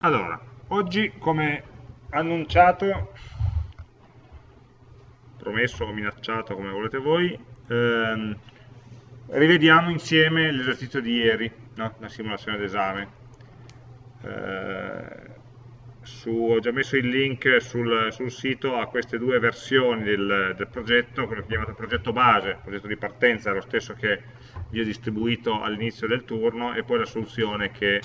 Allora, oggi come annunciato, promesso o minacciato come volete voi, ehm, rivediamo insieme l'esercizio di ieri, no? la simulazione d'esame. Eh, ho già messo il link sul, sul, sito a queste due versioni del, del progetto, quello che chiamato progetto base, progetto di partenza è lo stesso che vi ho distribuito all'inizio del turno, e poi la soluzione che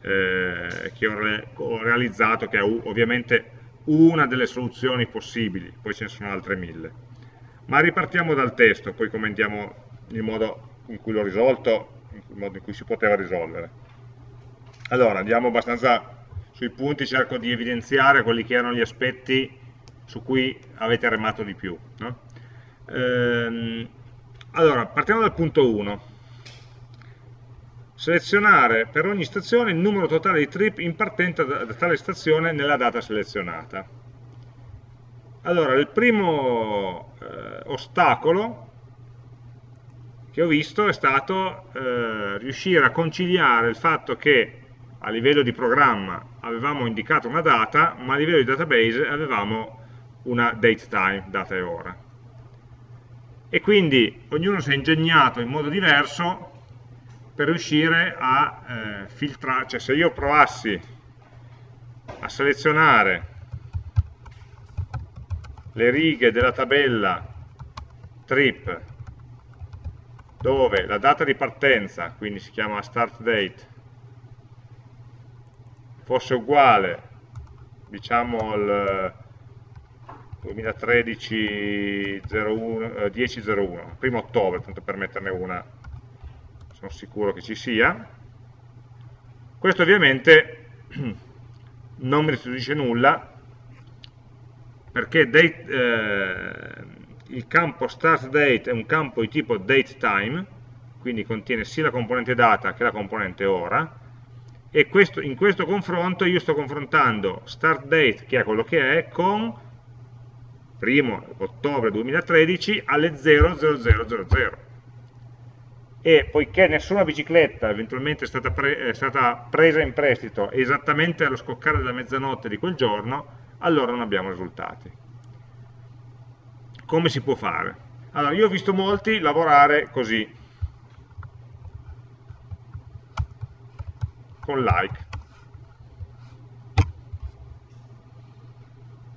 eh, che ho, re ho, realizzato, che è ovviamente una delle soluzioni possibili, poi ce ne sono altre mille. Ma ripartiamo dal testo, poi commentiamo il modo in cui l'ho risolto, il modo in cui si poteva risolvere. Allora, andiamo abbastanza sui punti, cerco di evidenziare quelli che erano gli aspetti su cui avete remato di più. No? Ehm, allora, partiamo dal punto 1 selezionare per ogni stazione il numero totale di trip in partenza da, da tale stazione nella data selezionata. Allora, il primo eh, ostacolo che ho visto è stato eh, riuscire a conciliare il fatto che a livello di programma avevamo indicato una data, ma a livello di database avevamo una date time, data e ora. E quindi ognuno si è ingegnato in modo diverso per riuscire a eh, filtrare, cioè se io provassi a selezionare le righe della tabella trip dove la data di partenza, quindi si chiama start date, fosse uguale, diciamo al 2013 01, eh, 10.01, primo ottobre, tanto per metterne una sono sicuro che ci sia. Questo ovviamente non mi restituisce nulla perché date, eh, il campo start date è un campo di tipo date time, quindi contiene sia la componente data che la componente ora, e questo, in questo confronto io sto confrontando start date, che è quello che è, con 1 ottobre 2013 alle 0000 e poiché nessuna bicicletta eventualmente è stata, pre è stata, presa in prestito esattamente allo scoccare della mezzanotte di quel giorno, allora non abbiamo risultati. Come si può fare? Allora, io ho visto molti lavorare così, con like.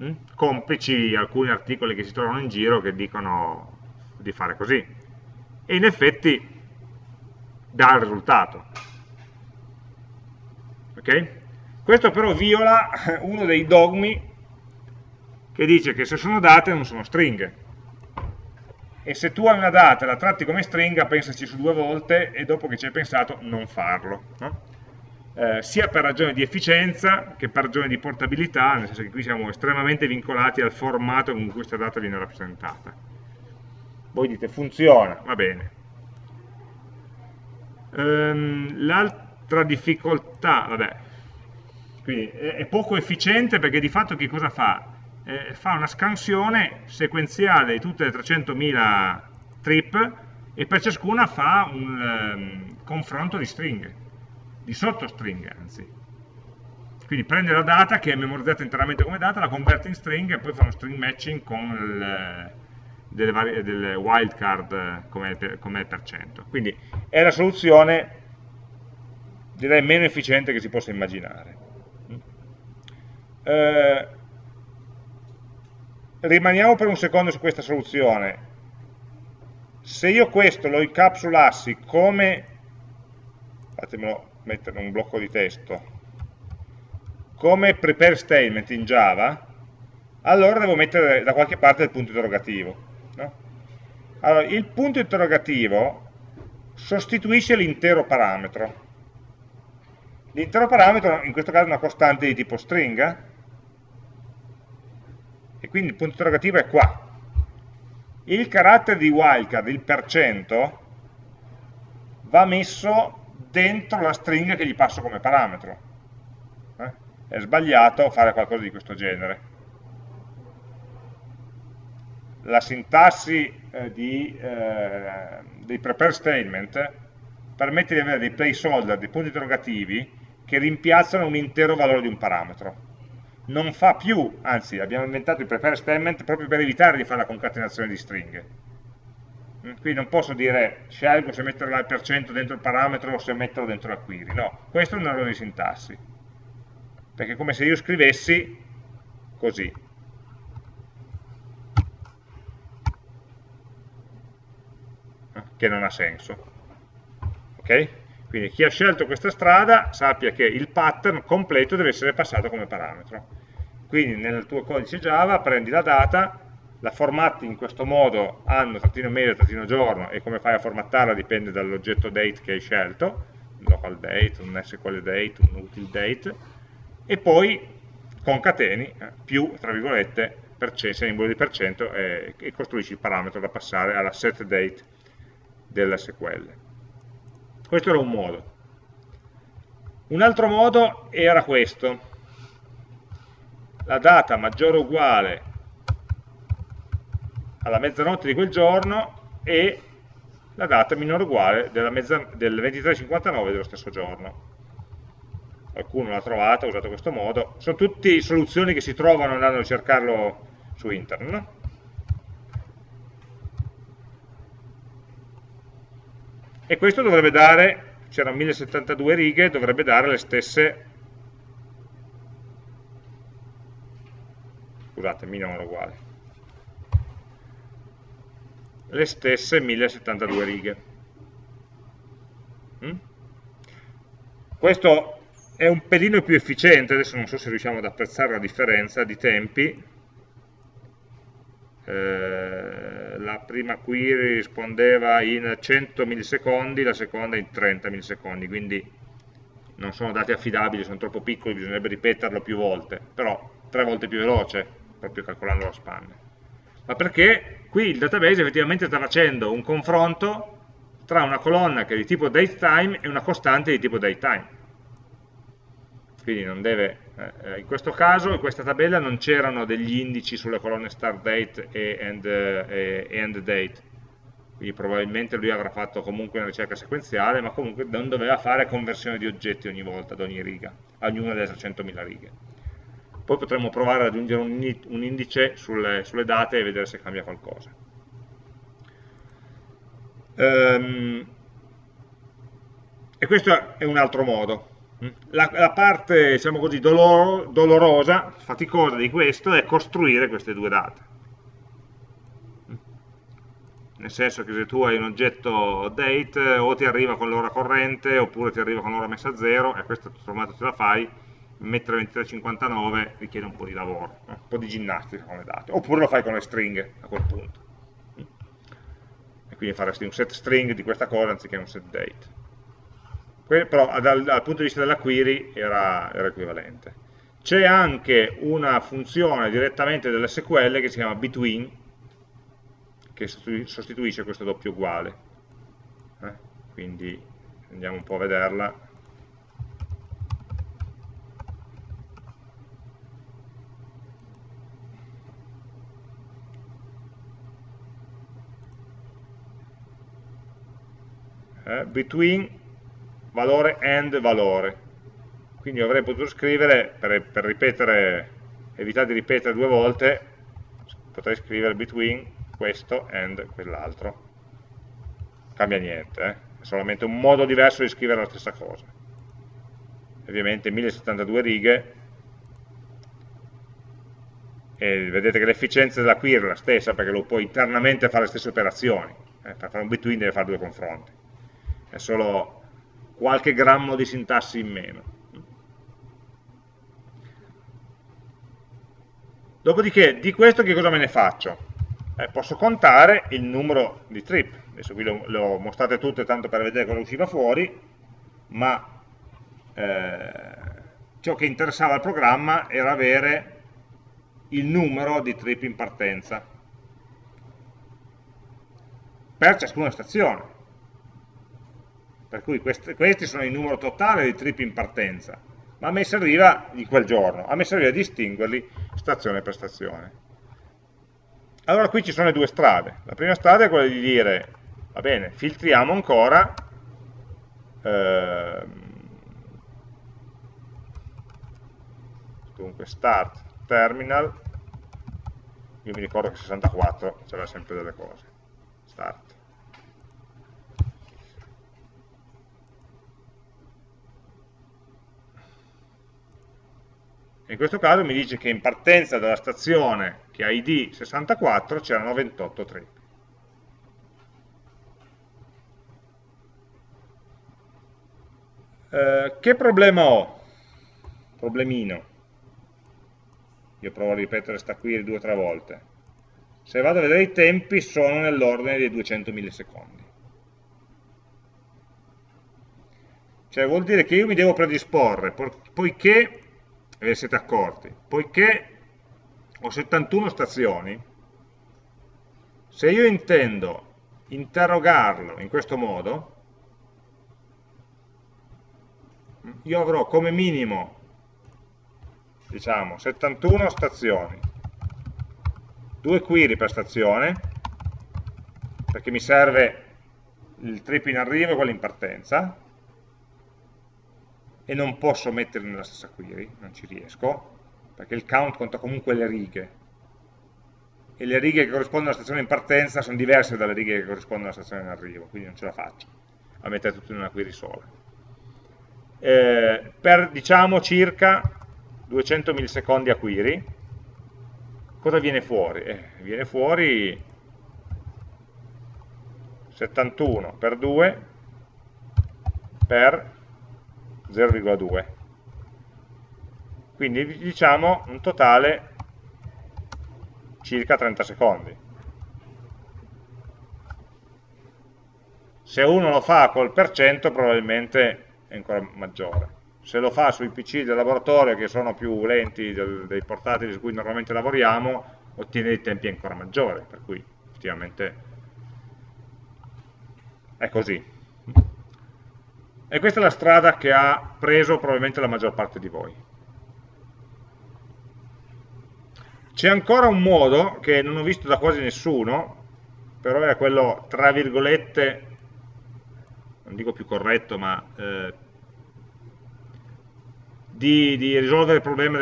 Mm? Complici alcuni articoli che si trovano in giro che dicono di fare così. E in effetti dà il risultato. Okay? Questo però viola uno dei dogmi che dice che se sono date non sono stringhe. E se tu hai una data e la tratti come stringa, pensaci su due volte e dopo che ci hai pensato non farlo. No? Eh, sia per ragioni di efficienza che per ragioni di portabilità, nel senso che qui siamo estremamente vincolati al formato con cui questa data viene rappresentata. Voi dite funziona, va bene, Ehm, L'altra difficoltà, vabbè, quindi è, poco efficiente perché di fatto che cosa fa? Eh, fa una scansione sequenziale di tutte le 300.000 trip e per ciascuna fa un um, confronto di stringhe, di sottostringhe anzi. Quindi prende la data che è memorizzata interamente come data, la converte in stringhe e poi fa uno string matching con il, delle, varie, delle wildcard come, come per cento. Quindi è la soluzione direi meno efficiente che si possa immaginare. Eh, rimaniamo per un secondo su questa soluzione. Se io questo lo incapsulassi come, fatemelo mettere un blocco di testo, come prepare statement in Java, allora devo mettere da qualche parte il punto interrogativo. No? Allora, il punto interrogativo sostituisce l'intero parametro. L'intero parametro in questo caso è una costante di tipo stringa, e quindi il punto interrogativo è qua. Il carattere di wildcard, il percento, va messo dentro la stringa che gli passo come parametro. Eh? È sbagliato fare qualcosa di questo genere la sintassi eh, di, eh, dei prepare statement permette di avere dei placeholder, dei punti interrogativi, che rimpiazzano un intero valore di un parametro. Non fa più, anzi abbiamo inventato il prepare statement proprio per evitare di fare la concatenazione di stringhe. Mm, qui non posso dire scelgo se mettere il percento dentro il parametro o se metterlo dentro la query, no, questo è un errore di sintassi, perché è come se io scrivessi così, che non ha senso. Ok? Quindi chi ha scelto questa strada sappia che il pattern completo deve essere passato come parametro. Quindi nel tuo codice Java prendi la data, la formatti in questo modo anno, trattino mese, trattino giorno e come fai a formattarla dipende dall'oggetto date che hai scelto, un local date, un SQL date, un util date, e poi concateni eh, più, tra virgolette, simbolo di percento e, e costruisci il parametro da passare alla set date dell'SQL. Questo era un modo. Un altro modo era questo. La data maggiore o uguale alla mezzanotte di quel giorno e la data minore o uguale della del 23.59 dello stesso giorno. Qualcuno l'ha trovata, ha usato questo modo. Sono tutte soluzioni che si trovano andando a cercarlo su internet. No? E questo dovrebbe dare, c'erano 1072 righe, dovrebbe dare le stesse, scusate, mi non uguale, le stesse 1072 righe. Mm? Questo è un pelino più efficiente, adesso non so se riusciamo ad apprezzare la differenza di tempi, eh, la prima query rispondeva in 100 millisecondi, la seconda in 30 millisecondi, quindi non sono dati affidabili, sono troppo piccoli, bisognerebbe ripeterlo più volte, però tre volte più veloce, proprio calcolando la spanne. Ma perché qui il database effettivamente sta facendo un confronto tra una colonna che è di tipo datetime e una costante di tipo datetime quindi non deve, eh, eh, in questo caso, in questa tabella non c'erano degli indici sulle colonne start date e end, eh, e end date, quindi probabilmente lui avrà fatto comunque una ricerca sequenziale, ma comunque non doveva fare conversione di oggetti ogni volta, ad ogni riga, ognuna delle 300.000 righe. Poi potremmo provare ad aggiungere un, indice sulle, sulle date e vedere se cambia qualcosa. Um, e questo è un altro modo. La, la parte, diciamo così, dolor, dolorosa, faticosa di questo è costruire queste due date. Nel senso che se tu hai un oggetto date o ti arriva con l'ora corrente oppure ti arriva con l'ora messa a zero e questo tutto sommato ce la fai, mettere 2359 richiede un po' di lavoro, un po' di ginnastica con le date, oppure lo fai con le stringhe a quel punto. E quindi faresti un set string di questa cosa anziché un set date però dal, dal, punto di vista della query era, era equivalente. C'è anche una funzione direttamente dell'SQL che si chiama between, che sostituisce questo doppio uguale. Eh? Quindi andiamo un po' a vederla. Eh, between valore and valore. Quindi avrei potuto scrivere, per, per ripetere, evitare di ripetere due volte, potrei scrivere between questo and quell'altro. Cambia niente, eh? è solamente un modo diverso di scrivere la stessa cosa. Ovviamente 1072 righe, e vedete che l'efficienza della query è la stessa perché lo puoi internamente fare le stesse operazioni. Eh? Per fare un between deve fare due confronti. È solo qualche grammo di sintassi in meno. Dopodiché, di questo che cosa me ne faccio? Eh, posso contare il numero di trip. Adesso qui le ho mostrate tutte tanto per vedere cosa usciva fuori, ma eh, ciò che interessava al programma era avere il numero di trip in partenza per ciascuna stazione per cui questi, questi sono il numero totale di trip in partenza, ma a me serviva di quel giorno, a me serviva distinguerli stazione per stazione. Allora qui ci sono le due strade, la prima strada è quella di dire, va bene, filtriamo ancora, eh, dunque start terminal, io mi ricordo che 64 c'era sempre delle cose, start. In questo caso mi dice che in partenza dalla stazione che ha ID 64 c'erano 28 trip. Eh, che problema ho? Problemino. Io provo a ripetere sta qui due o tre volte. Se vado a vedere i tempi sono nell'ordine dei 200 millisecondi. Cioè vuol dire che io mi devo predisporre, poiché ve ne siete accorti, poiché ho 71 stazioni, se io intendo interrogarlo in questo modo, io avrò come minimo diciamo 71 stazioni, due query per stazione, perché mi serve il trip in arrivo e quello in partenza, e non posso metterli nella stessa query, non ci riesco, perché il count conta comunque le righe, e le righe che corrispondono alla stazione in partenza sono diverse dalle righe che corrispondono alla stazione in arrivo, quindi non ce la faccio a mettere tutto in una query sola. Eh, per diciamo circa 200 millisecondi a query, cosa viene fuori? Eh, viene fuori 71 per 2 per 0,2 quindi diciamo un totale circa 30 secondi. Se uno lo fa col per cento probabilmente è ancora maggiore. Se lo fa sui PC del laboratorio che sono più lenti dei portatili su cui normalmente lavoriamo ottiene dei tempi ancora maggiori per cui effettivamente è così e questa è la strada che ha preso probabilmente la maggior parte di voi. C'è ancora un modo che non ho visto da quasi nessuno, però è quello, tra virgolette, non dico più corretto, ma eh, di, di, risolvere il problema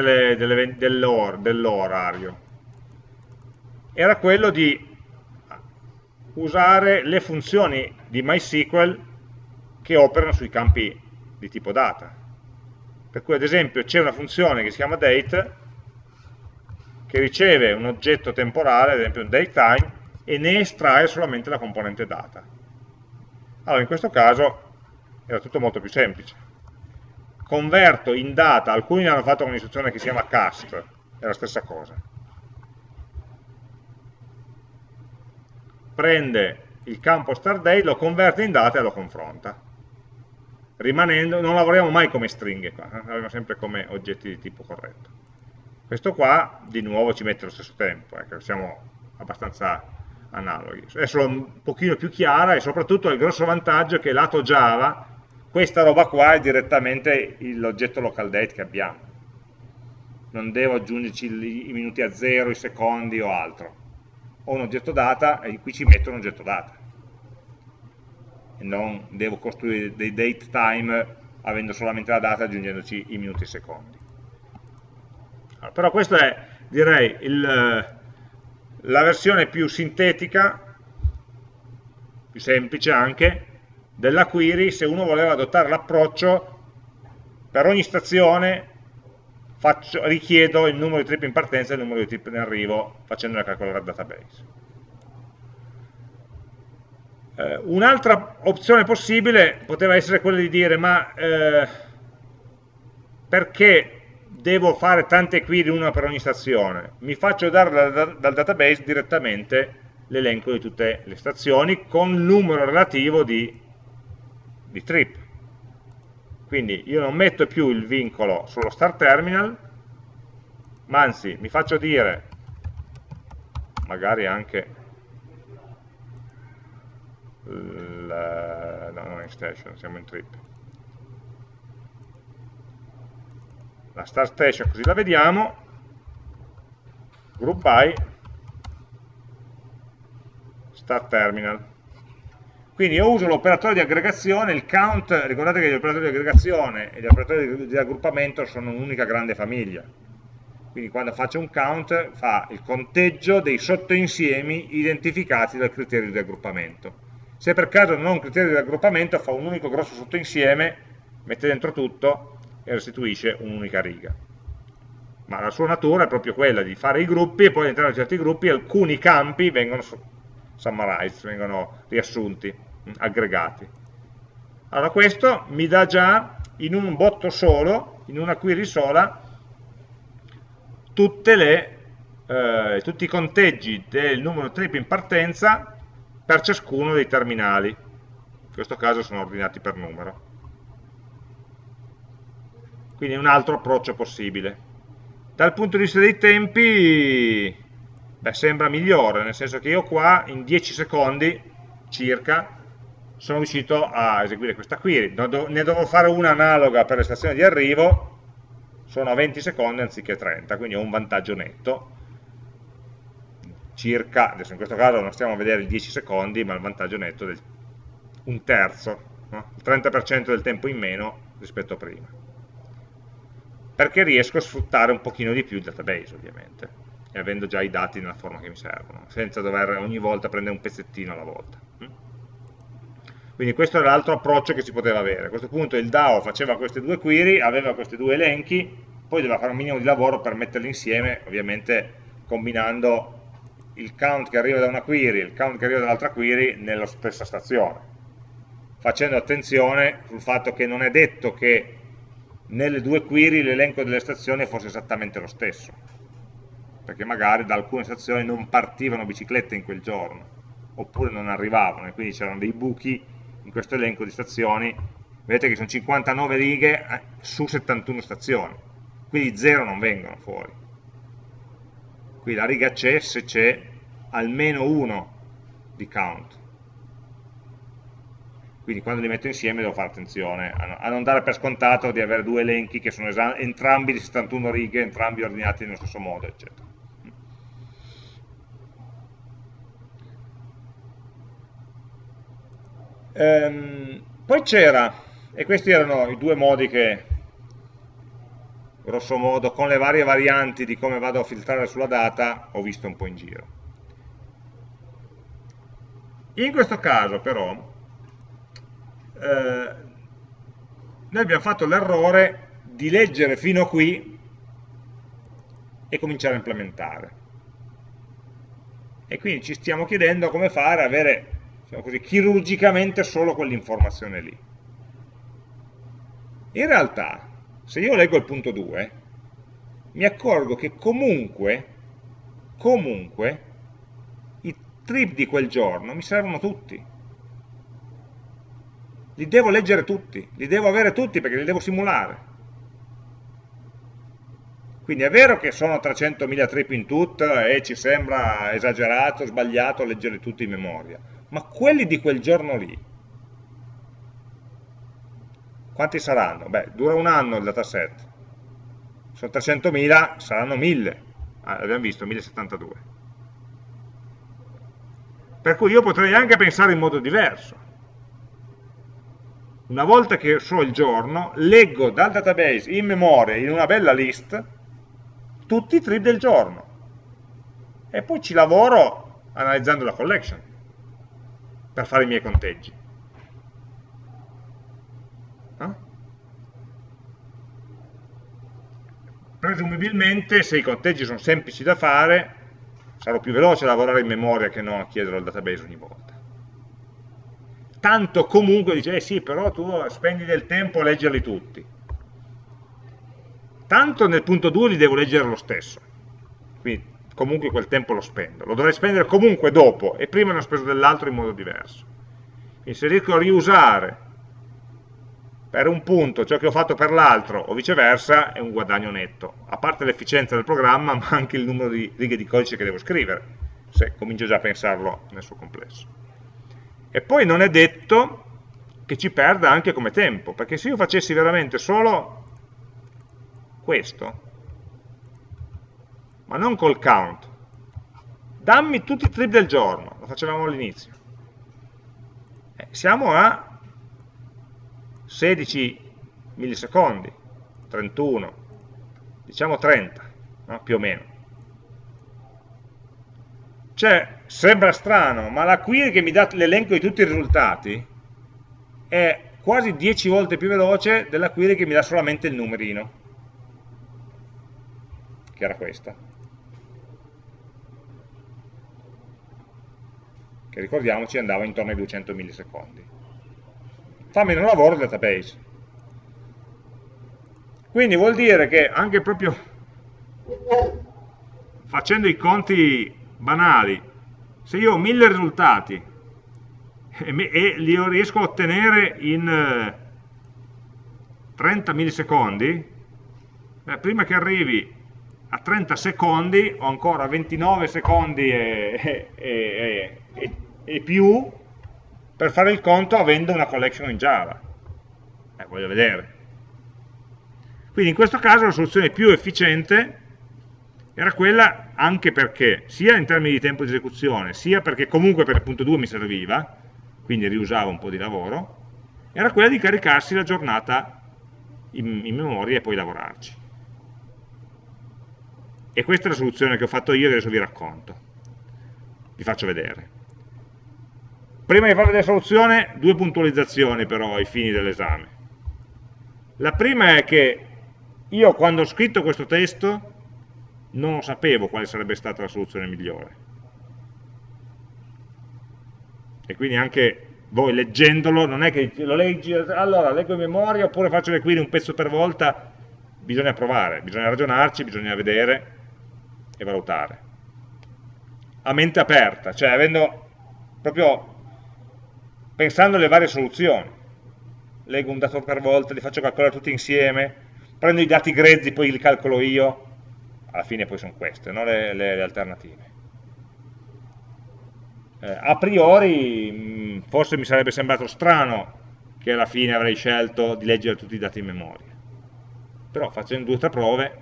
dell'orario. Era quello di usare le funzioni di MySQL che operano sui campi di tipo data. Per cui ad esempio c'è una funzione che si chiama date che riceve un oggetto temporale, ad esempio un datetime, e ne estrae solamente la componente data. Allora in questo caso era tutto molto più semplice. Converto in data, alcuni hanno fatto un'istruzione che si chiama cast, è la stessa cosa. Prende il campo start lo converte in data e lo confronta rimanendo, non lavoriamo mai come stringhe qua, eh? lavoriamo sempre come oggetti di tipo corretto. Questo qua di nuovo ci mette lo stesso tempo, ecco, siamo abbastanza analoghi. È solo un pochino più chiara e soprattutto il grosso vantaggio è che lato Java questa roba qua è direttamente l'oggetto local date che abbiamo. Non devo aggiungerci i minuti a zero, i secondi o altro. Ho un oggetto data e qui ci metto un oggetto data e non devo costruire dei date time avendo solamente la data aggiungendoci i minuti e i secondi. Allora, però questa è, direi, il, la versione più sintetica, più semplice anche, della query se uno voleva adottare l'approccio per ogni stazione faccio, richiedo il numero di trip in partenza e il numero di trip in arrivo facendone calcolare al database. Eh, Un'altra opzione possibile poteva essere quella di dire ma eh, perché devo fare tante query una per ogni stazione? Mi faccio dare dal, dal database direttamente l'elenco di tutte le stazioni con il numero relativo di, di trip. Quindi io non metto più il vincolo sullo start terminal, ma anzi mi faccio dire, magari anche la, no, non in station, siamo in trip. La start station così la vediamo, group by, start terminal. Quindi io uso l'operatore di aggregazione, il count, ricordate che gli operatori di aggregazione e gli operatori di raggruppamento sono un'unica grande famiglia. quindi quando faccio un count fa il conteggio dei sottoinsiemi identificati dal criterio di raggruppamento. Se per caso non ho un criterio di raggruppamento fa un unico grosso sottoinsieme, mette dentro tutto e restituisce un'unica riga. Ma la sua natura è proprio quella di fare i gruppi e poi all'interno di certi gruppi alcuni campi vengono summarized, vengono riassunti, aggregati. Allora questo mi dà già in un botto solo, in una query sola, le, eh, tutti i conteggi del numero trip in partenza per ciascuno dei terminali. In questo caso sono ordinati per numero. Quindi un altro approccio possibile. Dal punto di vista dei tempi, beh, sembra migliore, nel senso che io qua in 10 secondi circa sono riuscito a eseguire questa query. Ne dovevo fare una analoga per le stazioni di arrivo, sono a 20 secondi anziché 30, quindi ho un vantaggio netto, circa, adesso in questo caso non stiamo a vedere i 10 secondi, ma il vantaggio netto è un terzo, no? il 30% del tempo in meno rispetto a prima. Perché riesco a sfruttare un pochino di più il database, ovviamente, e avendo già i dati nella forma che mi servono, senza dover ogni volta prendere un pezzettino alla volta. Quindi questo era l'altro approccio che si poteva avere. A questo punto il DAO faceva queste due query, aveva questi due elenchi, poi doveva fare un minimo di lavoro per metterli insieme, ovviamente combinando il count che arriva da una query e il count che arriva dall'altra query nella stessa stazione, facendo attenzione sul fatto che non è detto che nelle due query l'elenco delle stazioni fosse esattamente lo stesso, perché magari da alcune stazioni non partivano biciclette in quel giorno, oppure non arrivavano, e quindi c'erano dei buchi in questo elenco di stazioni, vedete che sono 59 righe eh, su 71 stazioni, quindi 0 non vengono fuori. Qui la riga c'è se c'è almeno uno di count. Quindi quando li metto insieme devo fare attenzione a non dare per scontato di avere due elenchi che sono entrambi di 71 righe, entrambi ordinati nello stesso modo, eccetera. Ehm, poi c'era, e questi erano i due modi che, grosso modo, con le varie varianti di come vado a filtrare sulla data, ho visto un po' in giro. In questo caso, però, eh, noi abbiamo fatto l'errore di leggere fino a qui e cominciare a implementare. E quindi ci stiamo chiedendo come fare a avere diciamo così, chirurgicamente solo quell'informazione lì. In realtà, se io leggo il punto 2, mi accorgo che comunque, comunque, i trip di quel giorno mi servono tutti. Li devo leggere tutti, li devo avere tutti perché li devo simulare. Quindi è vero che sono 300.000 trip in tutto e ci sembra esagerato, sbagliato leggerli tutti in memoria, ma quelli di quel giorno lì, quanti saranno? Beh, dura un anno il dataset, sono 300.000, saranno 1000, ah, abbiamo visto, 1072. Per cui io potrei anche pensare in modo diverso. Una volta che so il giorno, leggo dal database in memoria, in una bella list, tutti i trip del giorno. E poi ci lavoro analizzando la collection per fare i miei conteggi. Presumibilmente se i conteggi sono semplici da fare sarò più veloce a lavorare in memoria che non a chiedere al database ogni volta. Tanto comunque dice, eh sì, però tu spendi del tempo a leggerli tutti. Tanto nel punto 2 li devo leggere lo stesso. Quindi comunque quel tempo lo spendo. Lo dovrei spendere comunque dopo e prima ne ho speso dell'altro in modo diverso. Quindi se riesco a riusare per un punto ciò che ho fatto per l'altro o viceversa è un guadagno netto, a parte l'efficienza del programma ma anche il numero di righe di codice che devo scrivere, se comincio già a pensarlo nel suo complesso. E poi non è detto che ci perda anche come tempo, perché se io facessi veramente solo questo, ma non col count. Dammi tutti i trip del giorno, lo facevamo all'inizio. Eh, siamo a 16 millisecondi, 31, diciamo 30. no? più o meno. Cioè, sembra strano, ma la query che mi dà l'elenco di tutti i risultati è quasi 10 volte più veloce della query che mi dà solamente il numerino, che era questa. Che ricordiamoci andava intorno ai 200 millisecondi. Fa meno lavoro database. Quindi vuol dire che anche proprio facendo i conti banali, se io ho mille risultati e, li riesco a ottenere in 30 eh, millisecondi, prima che arrivi a 30 secondi ho ancora 29 secondi e, e, e, più per fare il conto avendo una collection in Java. Eh, voglio vedere. Quindi in questo caso la soluzione più efficiente era quella anche perché, sia in termini di tempo di esecuzione, sia perché comunque per il punto 2 mi serviva, quindi riusava un po' di lavoro, era quella di caricarsi la giornata in, in memoria e poi lavorarci. E questa è la soluzione che ho fatto io e adesso vi racconto. Vi faccio vedere. Prima di fare la soluzione, due puntualizzazioni però ai fini dell'esame. La prima è che io quando ho scritto questo testo non sapevo quale sarebbe stata la soluzione migliore e quindi anche voi leggendolo non è che lo leggi, allora leggo in memoria oppure faccio le query un pezzo per volta, bisogna provare, bisogna ragionarci, bisogna vedere e valutare. A mente aperta, cioè avendo proprio pensando alle varie soluzioni. Leggo un dato per volta, li faccio calcolare tutti insieme, prendo i dati grezzi, poi li calcolo io, alla fine poi sono queste, no? le, le, le alternative eh, a priori mh, mm, forse mi sarebbe sembrato strano che alla fine avrei scelto di leggere tutti i dati in memoria però facendo due o tre prove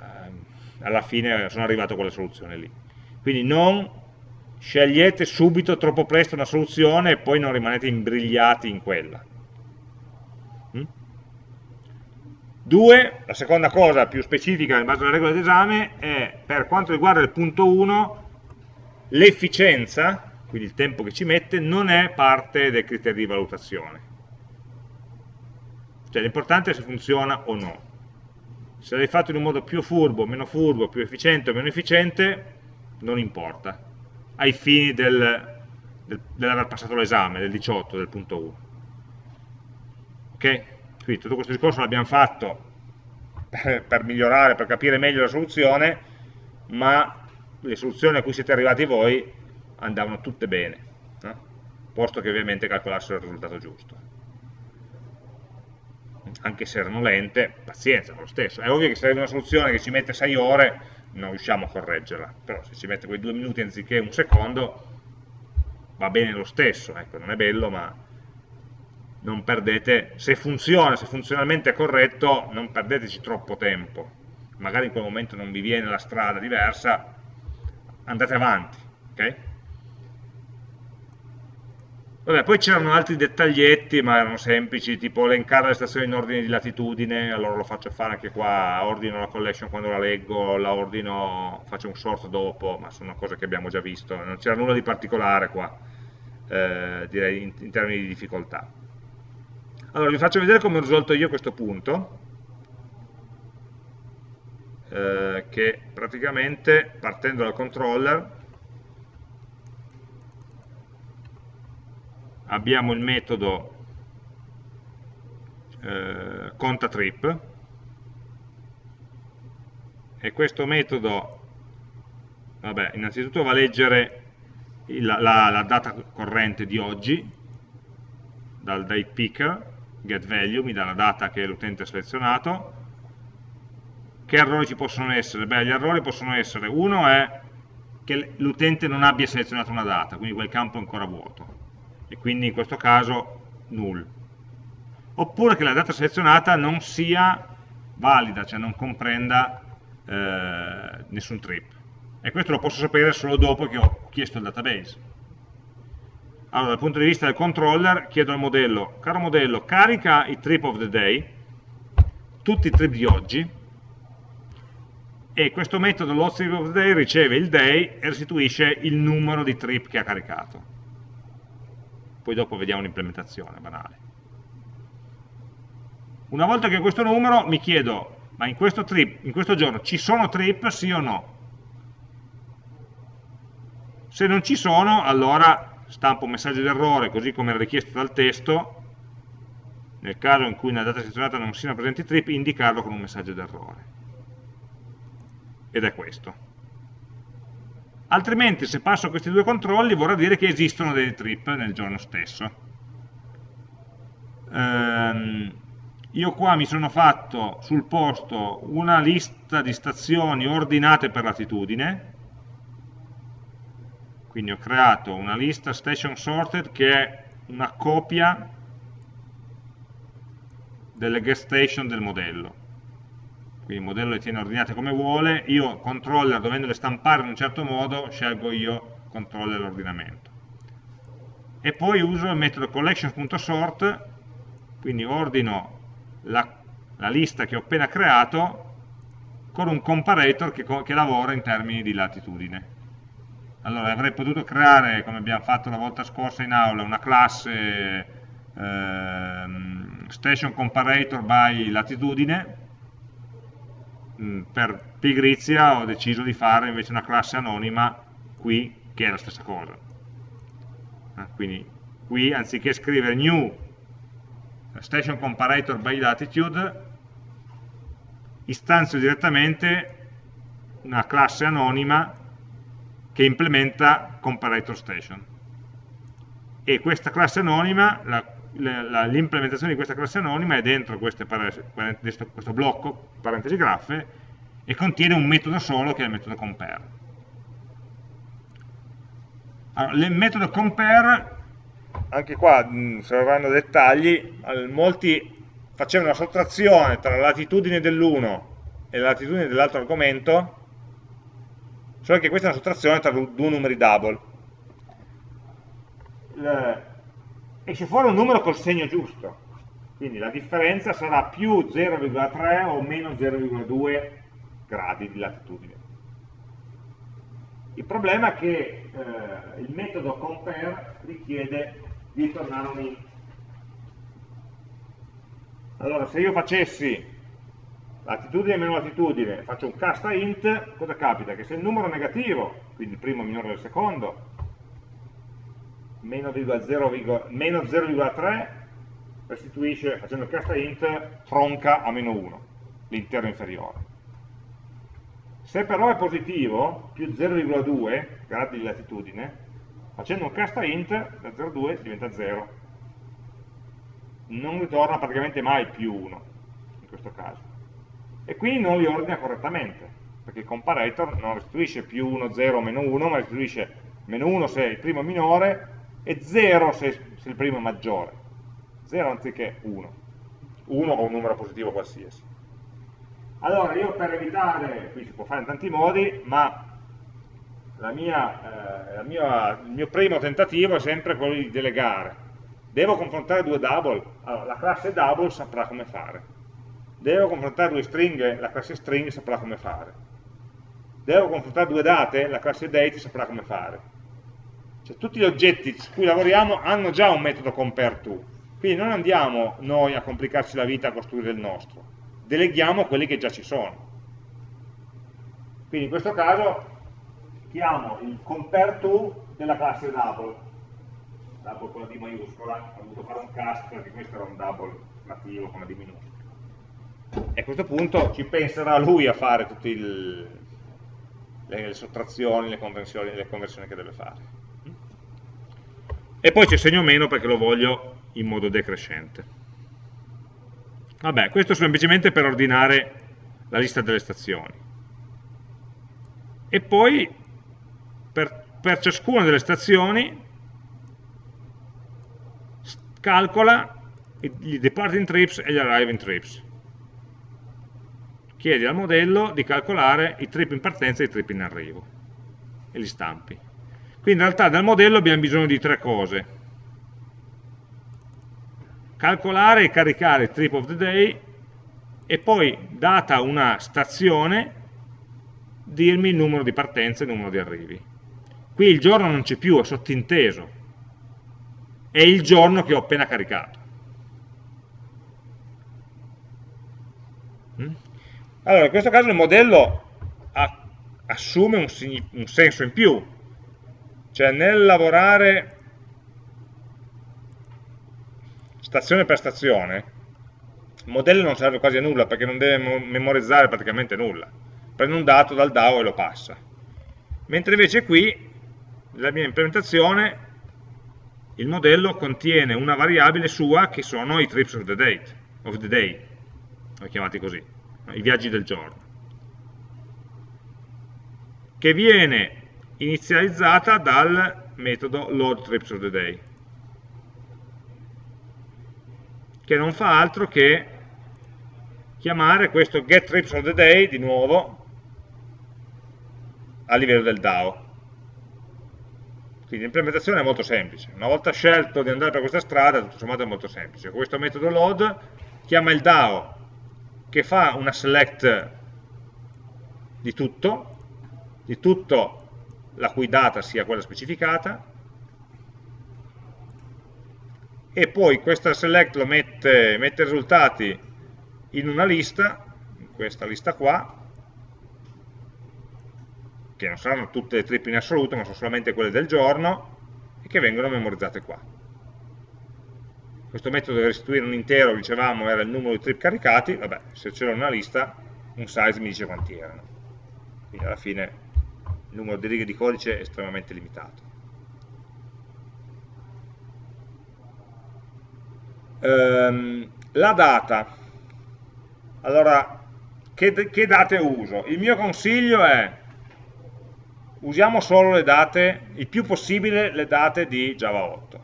ehm, alla fine sono arrivato a quella soluzione lì quindi non scegliete subito troppo presto una soluzione e poi non rimanete imbrigliati in quella mm? Due, la seconda cosa più specifica in base alle regole d'esame è per quanto riguarda il punto 1 l'efficienza, quindi il tempo che ci mette, non è parte del criterio di valutazione. Cioè l'importante è se funziona o no. Se l'hai fatto in un modo più furbo, meno furbo, più efficiente o meno efficiente, non importa, ai fini del, del, dell'aver passato l'esame, del 18, del punto 1. Ok? Quindi tutto questo discorso l'abbiamo fatto per, per migliorare, per capire meglio la soluzione, ma le soluzioni a cui siete arrivati voi andavano tutte bene, no? posto che ovviamente calcolassero il risultato giusto. Anche se erano lente, pazienza, lo stesso. È ovvio che se avete una soluzione che ci mette 6 ore, non riusciamo a correggerla, però se ci mette quei due minuti anziché un secondo, va bene lo stesso, ecco, non è bello, ma non perdete, se funziona, se funzionalmente è corretto, non perdeteci troppo tempo. Magari in quel momento non vi viene la strada diversa, andate avanti. Okay? Vabbè, poi c'erano altri dettaglietti, ma erano semplici, tipo elencare le stazioni in ordine di latitudine, allora lo faccio fare anche qua, ordino la collection quando la leggo, la ordino, faccio un sort dopo, ma sono cose che abbiamo già visto, non c'era nulla di particolare qua, eh, direi in, in termini di difficoltà. Allora, vi faccio vedere come ho risolto io questo punto, eh, che praticamente partendo dal controller abbiamo il metodo eh, contatrip. E questo metodo vabbè, innanzitutto va a leggere la, la, la data corrente di oggi dal date picker getValue mi dà la data che l'utente ha selezionato. Che errori ci possono essere? Beh, gli errori possono essere, uno è che l'utente non abbia selezionato una data, quindi quel campo è ancora vuoto, e quindi in questo caso null. Oppure che la data selezionata non sia valida, cioè non comprenda eh, nessun trip. E questo lo posso sapere solo dopo che ho chiesto il database. Allora, dal punto di vista del controller, chiedo al modello, caro modello, carica i trip of the day, tutti i trip di oggi, e questo metodo loadStrip of the day riceve il day e restituisce il numero di trip che ha caricato. Poi dopo vediamo l'implementazione banale. Una volta che ho questo numero mi chiedo, ma in questo, trip, in questo giorno ci sono trip, sì o no? Se non ci sono, allora stampo un messaggio d'errore, così come richiesto dal testo, nel caso in cui nella data selezionata non siano presenti trip, indicarlo con un messaggio d'errore ed è questo. Altrimenti se passo questi due controlli vorrà dire che esistono dei trip nel giorno stesso. Ehm, io qua mi sono fatto sul posto una lista di stazioni ordinate per latitudine, quindi ho creato una lista station sorted che è una copia delle guest station del modello quindi il modello le tiene ordinate come vuole, io controller dovendole stampare in un certo modo, scelgo io controller l'ordinamento. E poi uso il metodo collection.sort, quindi ordino la, la, lista che ho appena creato con un comparator che, che lavora in termini di latitudine. Allora avrei potuto creare, come abbiamo fatto la volta scorsa in aula, una classe eh, station comparator by latitudine, Mm, per pigrizia ho deciso di fare invece una classe anonima qui che è la stessa cosa. Ah, quindi qui anziché scrivere new station comparator by latitude istanzio direttamente una classe anonima che implementa comparator station. E questa classe anonima la l'implementazione di questa classe anonima è dentro questo blocco, parentesi graffe, e contiene un metodo solo che è il metodo compare. Allora, il metodo compare, anche qua mh, dettagli, molti facevano una sottrazione tra la latitudine dell'uno e la latitudine dell'altro argomento, solo che questa è una sottrazione tra due numeri double esce fuori un numero col segno giusto, quindi la differenza sarà più 0,3 o meno 0,2 gradi di latitudine. Il problema è che eh, il metodo compare richiede di tornare un int. Allora, se io facessi latitudine meno latitudine, faccio un cast a int, cosa capita? Che se il numero è negativo, quindi il primo è minore del secondo, meno 0,3 restituisce, facendo casta int, tronca a meno 1, l'intero inferiore. Se però è positivo, più 0,2 gradi di latitudine, facendo un casta int, da 0,2 diventa 0. Non ritorna praticamente mai più 1, in questo caso. E quindi non li ordina correttamente, perché il comparator non restituisce più 1, 0, meno 1, ma restituisce meno 1 se il primo è minore, e 0 se, se il primo è maggiore, 0 anziché 1, 1 o un numero positivo qualsiasi. Allora io per evitare, qui si può fare in tanti modi, ma la mia, eh, la mia, il mio primo tentativo è sempre quello di delegare. Devo confrontare due double? Allora, la classe double saprà come fare. Devo confrontare due stringhe? La classe string saprà come fare. Devo confrontare due date? La classe date saprà come fare cioè, tutti gli oggetti su cui lavoriamo hanno già un metodo compareTo, quindi non andiamo noi a complicarci la vita a costruire il nostro, deleghiamo quelli che già ci sono. Quindi in questo caso chiamo il compareTo della classe double, double con la D maiuscola, ho dovuto fare un cast perché questo era un double nativo con la D minuscola. E a questo punto ci penserà lui a fare tutte le, le sottrazioni, le conversioni, le conversioni che deve fare e poi c'è segno meno perché lo voglio in modo decrescente. Vabbè, questo semplicemente per ordinare la lista delle stazioni. E poi per, per ciascuna delle stazioni calcola i departing trips e gli arriving trips. Chiedi al modello di calcolare i trip in partenza e i trip in arrivo e li stampi. Quindi in realtà dal modello abbiamo bisogno di tre cose. Calcolare e caricare il trip of the day e poi, data una stazione, dirmi il numero di partenze e il numero di arrivi. Qui il giorno non c'è più, è sottinteso, è il giorno che ho appena caricato. Mm? Allora, in questo caso il modello assume un, un senso in più, cioè nel lavorare stazione per stazione, il modello non serve quasi a nulla perché non deve memorizzare praticamente nulla. Prende un dato dal DAO e lo passa. Mentre invece qui, nella mia implementazione, il modello contiene una variabile sua che sono i trips of the, date, of the day, chiamati così, i viaggi del giorno, che viene inizializzata dal metodo load trips of the day, che non fa altro che chiamare questo get trips of the day di nuovo a livello del DAO. Quindi l'implementazione è molto semplice. Una volta scelto di andare per questa strada, tutto sommato è molto semplice. Questo metodo load chiama il DAO che fa una select di tutto, di tutto la cui data sia quella specificata, e poi questa select lo mette, mette i risultati in una lista, in questa lista qua, che non saranno tutte le trip in assoluto, ma sono solamente quelle del giorno, e che vengono memorizzate qua. Questo metodo di restituire un intero, dicevamo, era il numero di trip caricati, vabbè, se c'era una lista, un size mi dice quanti erano. Quindi alla fine il numero di righe di codice è estremamente limitato. Ehm, la data. Allora, che, che date uso? Il mio consiglio è usiamo solo le date, il più possibile le date di Java 8,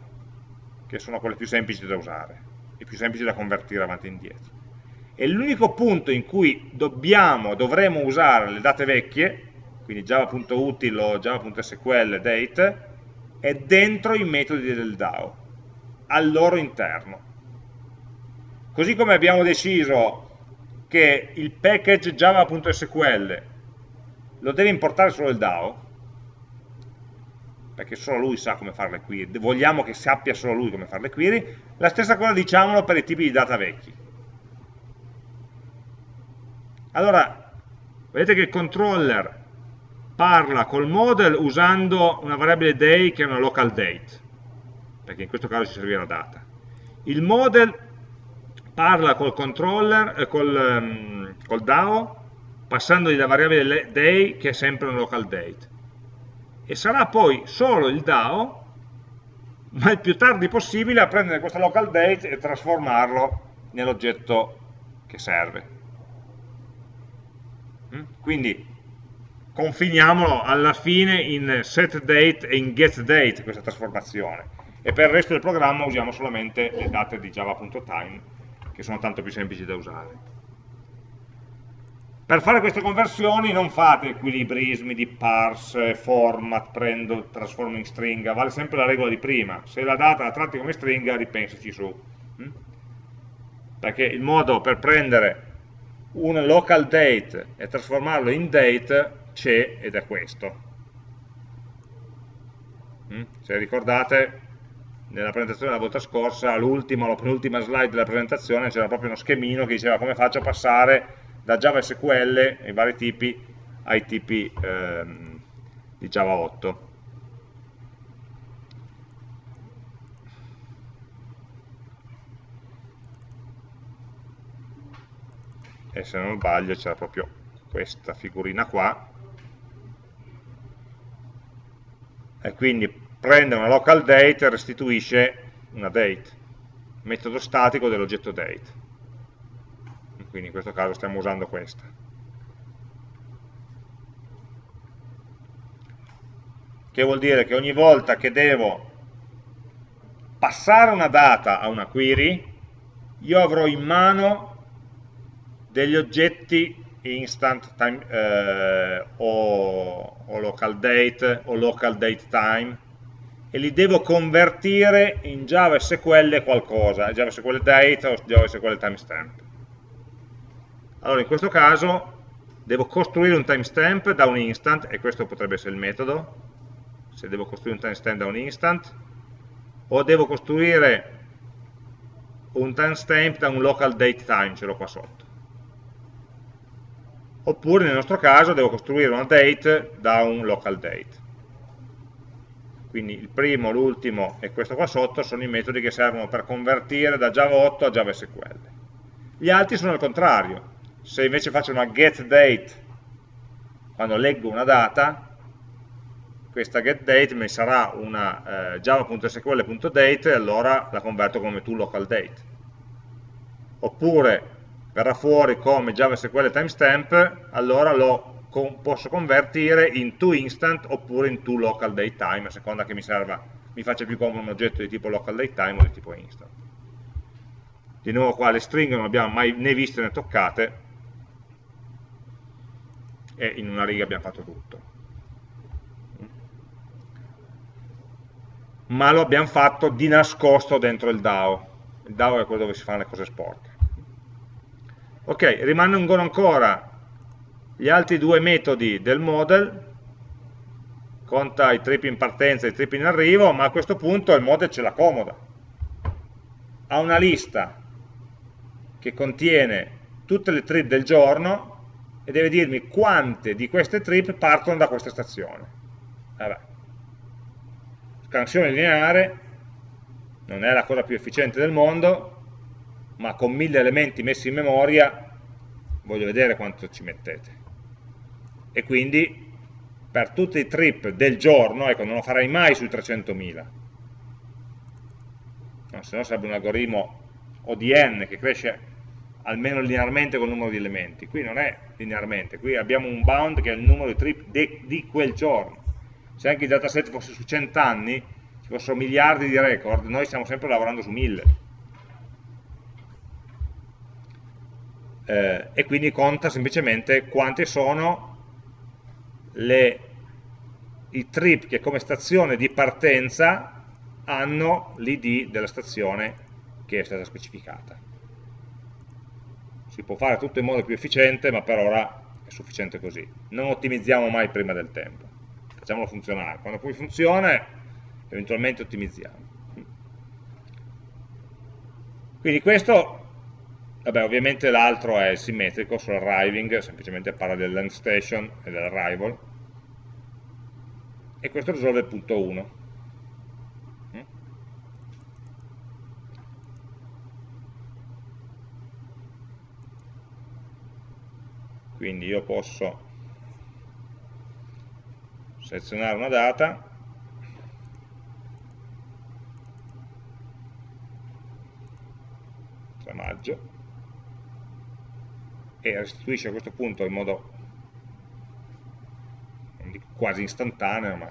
che sono quelle più semplici da usare, e più semplici da convertire avanti e indietro. E l'unico punto in cui dobbiamo, dovremo usare le date vecchie, quindi java.util o java.sql date, è dentro i metodi del DAO, al loro interno. Così come abbiamo deciso che il package java.sql lo deve importare solo il DAO, perché solo lui sa come fare le query, vogliamo che sappia solo lui come fare le query, la stessa cosa diciamolo per i tipi di data vecchi. Allora, vedete che il controller parla col model usando una variabile day che è una local date, perché in questo caso ci servirà data. Il model parla col controller, eh, col, um, col DAO, passandogli la variabile day che è sempre una local date e sarà poi solo il DAO, ma il più tardi possibile, a prendere questa local date e trasformarlo nell'oggetto che serve. Mm? Quindi confiniamolo alla fine in setDate e in getDate questa trasformazione e per il resto del programma usiamo solamente le date di java.time che sono tanto più semplici da usare. Per fare queste conversioni non fate equilibrismi di parse, format, prendo, trasformo in stringa, vale sempre la regola di prima. Se la data la tratti come stringa, ripensaci su. Mm? Perché il modo per prendere un local date e trasformarlo in date c'è ed è questo. Mm? Se ricordate, nella presentazione della volta scorsa, l'ultima o la penultima slide della presentazione, c'era proprio uno schemino che diceva come faccio a passare da Java SQL, i vari tipi, ai tipi ehm, di Java 8. E se non sbaglio c'era proprio questa figurina qua. E quindi prende una local date e restituisce una date, metodo statico dell'oggetto date quindi in questo caso stiamo usando questa. Che vuol dire che ogni volta che devo passare una data a una query, io avrò in mano degli oggetti instant time, eh, o, o local date o local date time e li devo convertire in Java SQL qualcosa, Java SQL date o Java SQL timestamp. Allora in questo caso devo costruire un timestamp da un instant, e questo potrebbe essere il metodo, se devo costruire un timestamp da un instant, o devo costruire un timestamp da un local date time, ce l'ho qua sotto. Oppure nel nostro caso devo costruire una date da un local date. Quindi il primo, l'ultimo e questo qua sotto sono i metodi che servono per convertire da Java 8 a Java SQL. Gli altri sono al contrario. Se invece faccio una getDate quando leggo una data, questa getDate mi sarà una eh, java.sql.date e allora la converto come toLocalDate. Oppure verrà fuori come JavaSQL timestamp, allora lo posso convertire in toInstant oppure in toLocalDateTime, a seconda che mi serva, mi faccia più comodo un oggetto di tipo localDateTime o di tipo instant. Di nuovo qua le stringhe non abbiamo mai né viste né toccate, e in una riga abbiamo fatto tutto. Ma lo abbiamo fatto di nascosto dentro il DAO. Il DAO è quello dove si fanno le cose sporche. Ok, rimangono ancora gli altri due metodi del model, conta i trip in partenza e i trip in arrivo, ma a questo punto il model ce l'accomoda. Ha una lista che contiene tutte le trip del giorno e deve dirmi quante di queste trip partono da questa stazione. Vabbè. Scansione lineare non è la cosa più efficiente del mondo, ma con mille elementi messi in memoria voglio vedere quanto ci mettete. E quindi per tutti i trip del giorno, ecco, non lo farai mai sui 300.000, no, se no sarebbe un algoritmo ODN che cresce almeno linearmente col numero di elementi. Qui non è linearmente, qui abbiamo un bound che è il numero di trip di, di quel giorno. Se anche il dataset fosse su 100 anni, ci fossero miliardi di record, noi stiamo sempre lavorando su 1000. Eh, e quindi conta semplicemente quante sono le, i trip che come stazione di partenza hanno l'id della stazione che è stata specificata si può fare tutto in modo più efficiente, ma per ora è sufficiente così. Non ottimizziamo mai prima del tempo, facciamolo funzionare. Quando poi funziona, eventualmente ottimizziamo. Quindi questo, vabbè, ovviamente l'altro è simmetrico sull'arriving, semplicemente parla del land station e dell'arrival, e questo risolve il punto 1. quindi io posso selezionare una data. Maggio e restituisce a questo punto in modo quasi istantaneo ma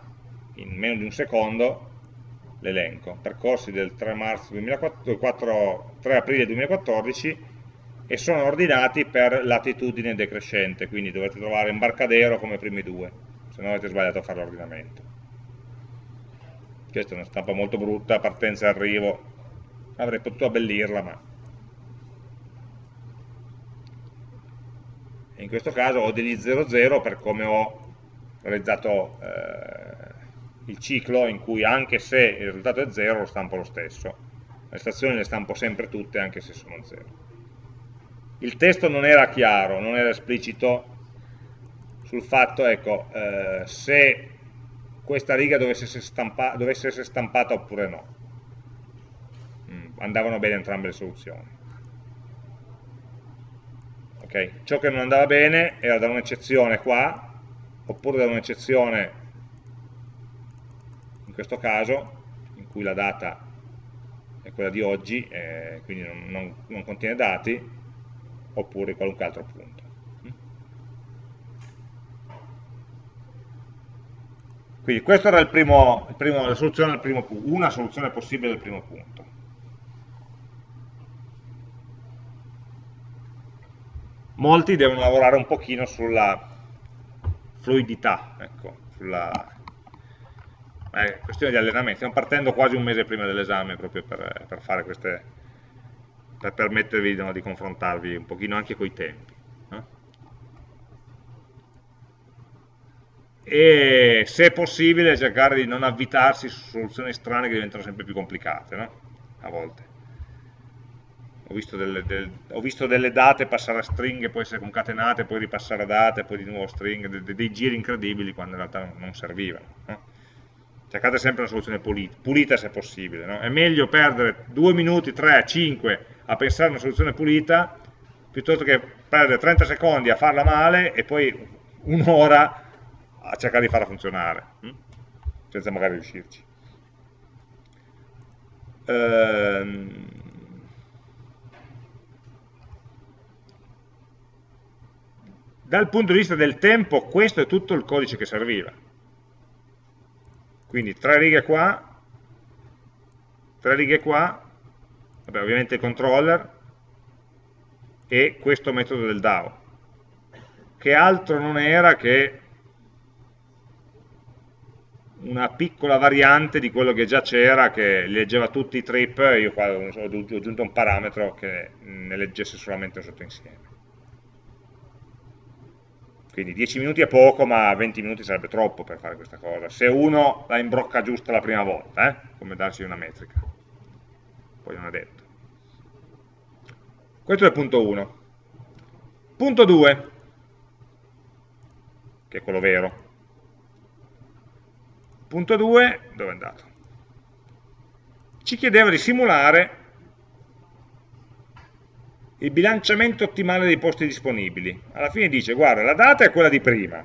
in meno di un secondo l'elenco percorsi del 3, marzo 2004, 3 aprile 2014 e sono ordinati per latitudine decrescente, quindi dovete trovare imbarcadero come primi due, se no avete sbagliato a fare l'ordinamento. Questa è una stampa molto brutta, partenza e arrivo, avrei potuto abbellirla, ma... in questo caso ho degli 00 per come ho realizzato eh, il ciclo in cui anche se il risultato è 0 lo stampo lo stesso. Le stazioni le stampo sempre tutte anche se sono 0 il testo non era chiaro, non era esplicito sul fatto, ecco, eh, se questa riga dovesse essere, stampa dovesse essere stampata oppure no. Mm, andavano bene entrambe le soluzioni. Okay. Ciò che non andava bene era da un'eccezione qua, oppure da un'eccezione, in questo caso, in cui la data è quella di oggi, eh, quindi non, non, non contiene dati, oppure qualunque altro punto. Quindi questa era il primo, il primo, la soluzione al primo punto, una soluzione possibile del primo punto. Molti devono lavorare un pochino sulla fluidità, ecco, sulla eh, questione di allenamento. Stiamo partendo quasi un mese prima dell'esame proprio per, per fare queste, per permettervi no, di confrontarvi un pochino anche con i tempi. No? e se possibile cercare di non avvitarsi su soluzioni strane che diventano sempre più complicate, no? a volte. Ho visto, delle, del, ho visto delle, date passare a stringhe, poi essere concatenate, poi ripassare a date, poi di nuovo stringhe, dei, dei giri incredibili quando in realtà non servivano. No? cercate sempre una soluzione pulita, pulita se possibile. No? È meglio perdere 2 minuti, 3, 5 a pensare a una soluzione pulita piuttosto che perdere 30 secondi a farla male e poi un'ora a cercare di farla funzionare, hm? senza magari riuscirci. Ehm... Dal punto di vista del tempo, questo è tutto il codice che serviva quindi tre righe qua, tre righe qua, vabbè, ovviamente il controller e questo metodo del DAO, che altro non era che una piccola variante di quello che già c'era, che leggeva tutti i trip, io qua ho aggiunto un parametro che ne leggesse solamente un sottoinsieme. Quindi 10 minuti è poco, ma 20 minuti sarebbe troppo per fare questa cosa. Se uno la imbrocca giusta la prima volta, eh? come darsi una metrica. Poi non è detto. Questo è il punto 1. Punto 2, che è quello vero. Punto 2, dove è andato? Ci chiedeva di simulare il bilanciamento ottimale dei posti disponibili. Alla fine dice, guarda, la data è quella di prima,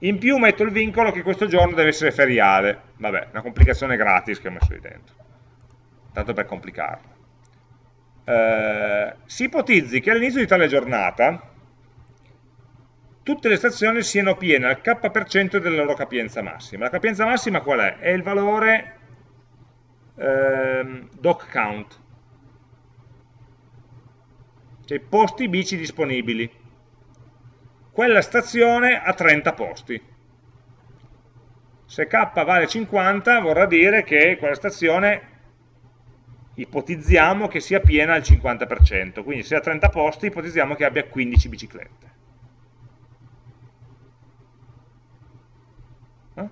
in più metto il vincolo che questo giorno deve essere feriale. Vabbè, una complicazione gratis che ho messo lì dentro, tanto per complicarla. Eh, si ipotizzi che all'inizio di tale giornata tutte le stazioni siano piene al k% della loro capienza massima. La capienza massima qual è? È il valore eh, doc count, cioè posti bici disponibili. Quella stazione ha 30 posti. Se k vale 50 vorrà dire che quella stazione ipotizziamo che sia piena al 50%, quindi se ha 30 posti ipotizziamo che abbia 15 biciclette. Eh?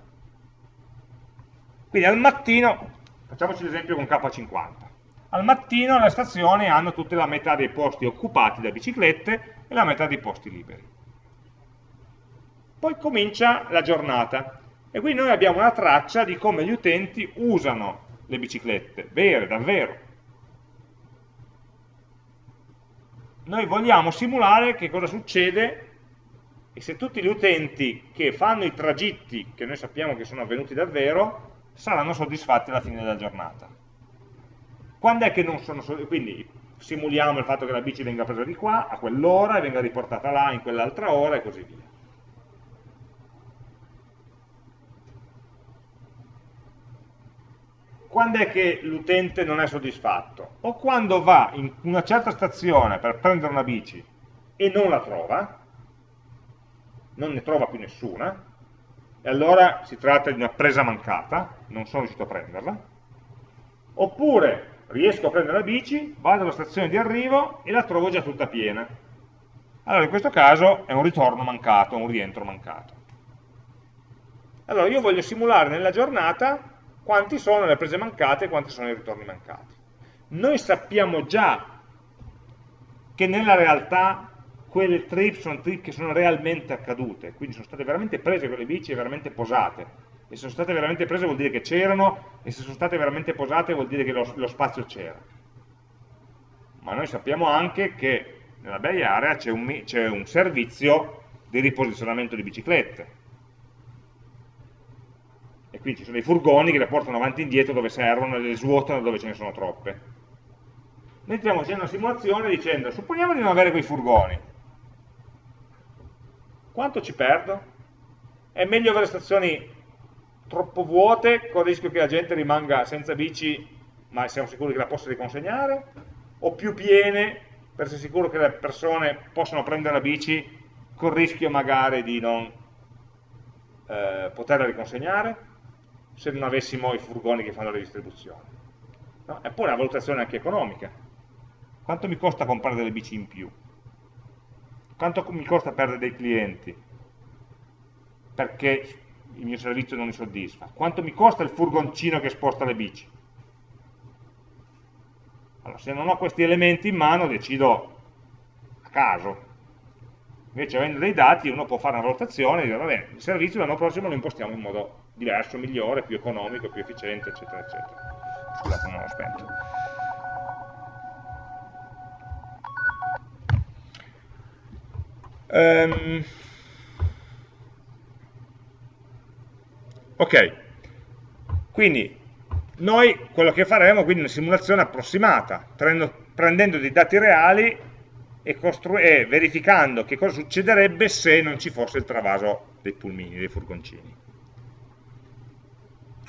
Quindi al mattino, facciamoci l'esempio con K50, al mattino le stazioni hanno tutte la metà dei posti occupati da biciclette e la metà dei posti liberi. Poi comincia la giornata e qui noi abbiamo una traccia di come gli utenti usano le biciclette, vere, davvero. Noi vogliamo simulare che cosa succede e se tutti gli utenti che fanno i tragitti che noi sappiamo che sono avvenuti davvero saranno soddisfatti alla fine della giornata. Quando è che non sono quindi simuliamo il fatto che la bici venga presa di qua a quell'ora e venga riportata là in quell'altra ora e così via. Quando è che l'utente non è soddisfatto? O quando va in una certa stazione per prendere una bici e non la trova, non ne trova più nessuna, e allora si tratta di una presa mancata, non sono riuscito a prenderla, oppure riesco a prendere la bici, vado alla stazione di arrivo e la trovo già tutta piena. Allora in questo caso è un ritorno mancato, un rientro mancato. Allora io voglio simulare nella giornata quanti sono le prese mancate e quanti sono i ritorni mancati. Noi sappiamo già che nella realtà quelle trip sono trip che sono realmente accadute, quindi sono state veramente prese quelle bici e veramente posate, e se sono state veramente prese vuol dire che c'erano e se sono state veramente posate vuol dire che lo, lo spazio c'era. Ma noi sappiamo anche che nella Bay Area c'è un, un, servizio di riposizionamento di biciclette. E quindi ci sono dei furgoni che le portano avanti e indietro dove servono e le svuotano dove ce ne sono troppe. Stiamo facendo una simulazione dicendo supponiamo di non avere quei furgoni. Quanto ci perdo? è meglio avere stazioni troppo vuote con il rischio che la gente rimanga senza bici ma siamo sicuri che la possa riconsegnare o più piene per essere sicuro che le persone possano prendere la bici con il rischio magari di non eh, poterla riconsegnare se non avessimo i furgoni che fanno la distribuzione. No? e poi una valutazione anche economica. Quanto mi costa comprare delle bici in più? Quanto mi costa perdere dei clienti? Perché il mio servizio non mi soddisfa? Quanto mi costa il furgoncino che sposta le bici? Allora, se non ho questi elementi in mano decido a caso. Invece avendo dei dati uno può fare una valutazione e dire, va bene, il servizio l'anno prossimo lo impostiamo in modo diverso, migliore, più economico, più efficiente, eccetera, eccetera. Scusate, non l'ho spento. Um, ok, quindi noi quello che faremo è una simulazione approssimata, prendendo, prendendo dei dati reali e, e, verificando che cosa succederebbe se non ci fosse il travaso dei pulmini, dei furgoncini.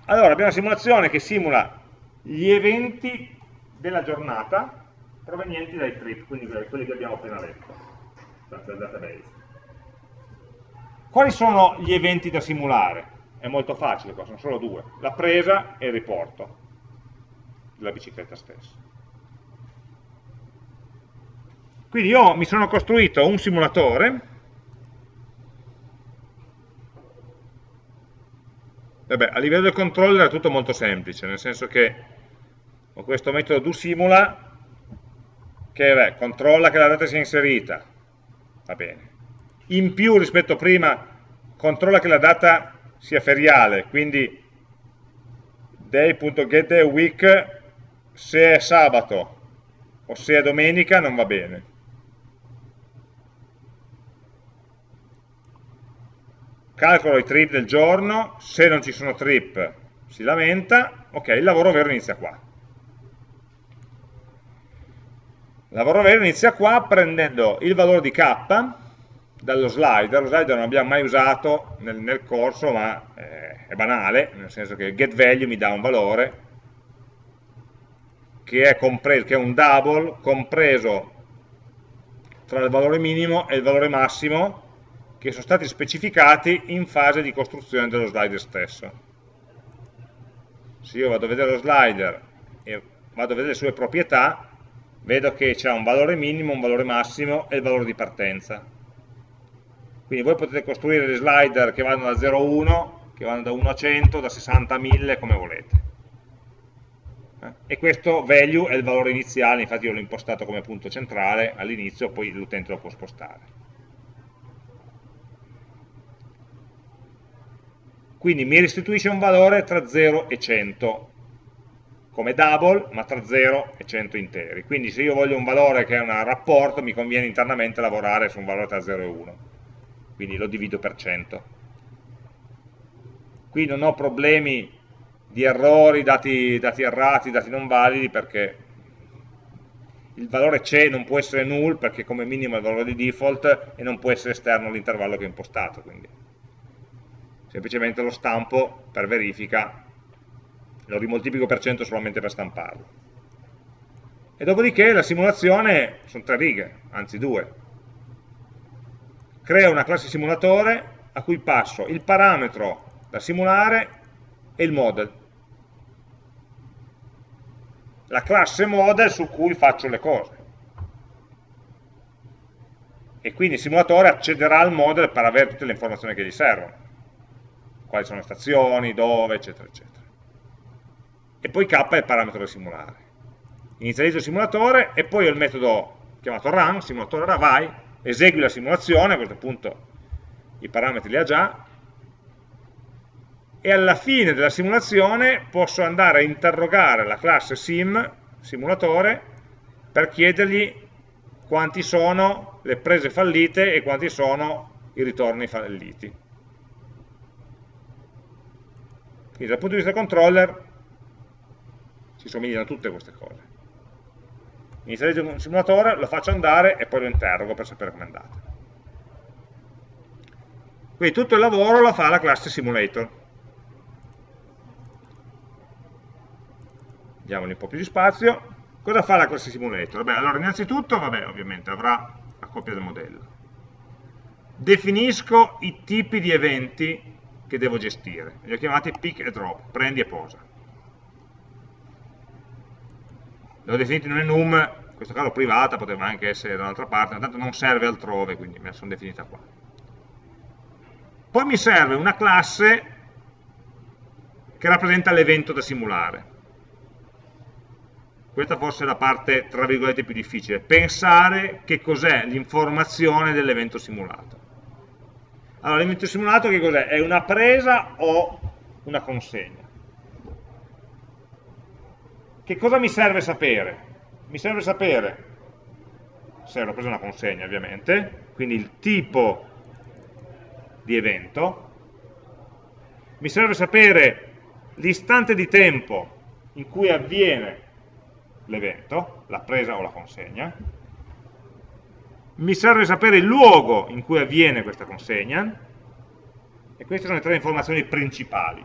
Allora, abbiamo una simulazione che simula gli eventi della giornata provenienti dai trip, quindi quelli che abbiamo appena letto dal database. Quali sono gli eventi da simulare? È molto facile, qua sono solo due, la presa e il riporto della bicicletta stessa. Quindi io mi sono costruito un simulatore, Vabbè, a livello del controller è tutto molto semplice, nel senso che ho questo metodo doSimula che beh, controlla che la data sia inserita, va bene. In più rispetto a prima controlla che la data sia feriale, quindi day.getDayWeek se è sabato o se è domenica non va bene. Calcolo i trip del giorno, se non ci sono trip si lamenta, ok, il lavoro vero inizia qua. Il lavoro vero inizia qua prendendo il valore di k dallo slider, lo slider non l'abbiamo mai usato nel, nel corso, ma eh, è banale, nel senso che getValue mi dà un valore che è, compreso, che è un double compreso tra il valore minimo e il valore massimo che sono stati specificati in fase di costruzione dello slider stesso. Se io vado a vedere lo slider e vado a vedere le sue proprietà, vedo che c'è un valore minimo, un valore massimo e il valore di partenza quindi voi potete costruire dei slider che vanno da 0 a 1, che vanno da 1 a 100, da 60 a 1000, come volete. Eh? E questo value è il valore iniziale, infatti io l'ho impostato come punto centrale all'inizio, poi l'utente lo può spostare. Quindi mi restituisce un valore tra 0 e 100, come double, ma tra 0 e 100 interi. Quindi se io voglio un valore che è un rapporto, mi conviene internamente lavorare su un valore tra 0 e 1 quindi lo divido per 100. Qui non ho problemi di errori, dati, dati errati, dati non validi, perché il valore c'è, non può essere null, perché come minimo è il valore di default, e non può essere esterno all'intervallo che ho impostato. Quindi. Semplicemente lo stampo per verifica, lo rimoltiplico per 100 solamente per stamparlo. E dopodiché la simulazione sono tre righe, anzi due crea una classe simulatore a cui passo il parametro da simulare e il model. La classe model su cui faccio le cose. E quindi il simulatore accederà al model per avere tutte le informazioni che gli servono. Quali sono le stazioni, dove, eccetera, eccetera. E poi k è il parametro da simulare. Inizializzo il simulatore e poi ho il metodo chiamato run, simulatore ora vai, esegui la simulazione, a questo punto i parametri li ha già, e alla fine della simulazione posso andare a interrogare la classe sim, simulatore, per chiedergli quanti sono le prese fallite e quanti sono i ritorni falliti. Quindi dal punto di vista controller si somigliano tutte queste cose inizializzo un simulatore, lo faccio andare e poi lo interrogo per sapere com'è andata. Quindi tutto il lavoro lo fa la classe simulator. Diamogli un po' più di spazio. Cosa fa la classe simulator? Beh, allora innanzitutto, vabbè, ovviamente avrà la copia del modello. Definisco i tipi di eventi che devo gestire. Li ho chiamati pick e drop, prendi e posa. L'ho definito in un enum, in questo caso privata, poteva anche essere da un'altra parte, ma tanto non serve altrove, quindi me la sono definita qua. Poi mi serve una classe che rappresenta l'evento da simulare. Questa forse è la parte, tra virgolette, più difficile, pensare che cos'è l'informazione dell'evento simulato. Allora, l'evento simulato che cos'è? È una presa o una consegna? Che cosa mi serve sapere? Mi serve sapere. Se ho preso una consegna ovviamente, quindi il tipo di evento, mi serve sapere l'istante di tempo in cui avviene l'evento, la presa o la consegna, mi serve sapere il luogo in cui avviene questa consegna, e queste sono le tre informazioni principali.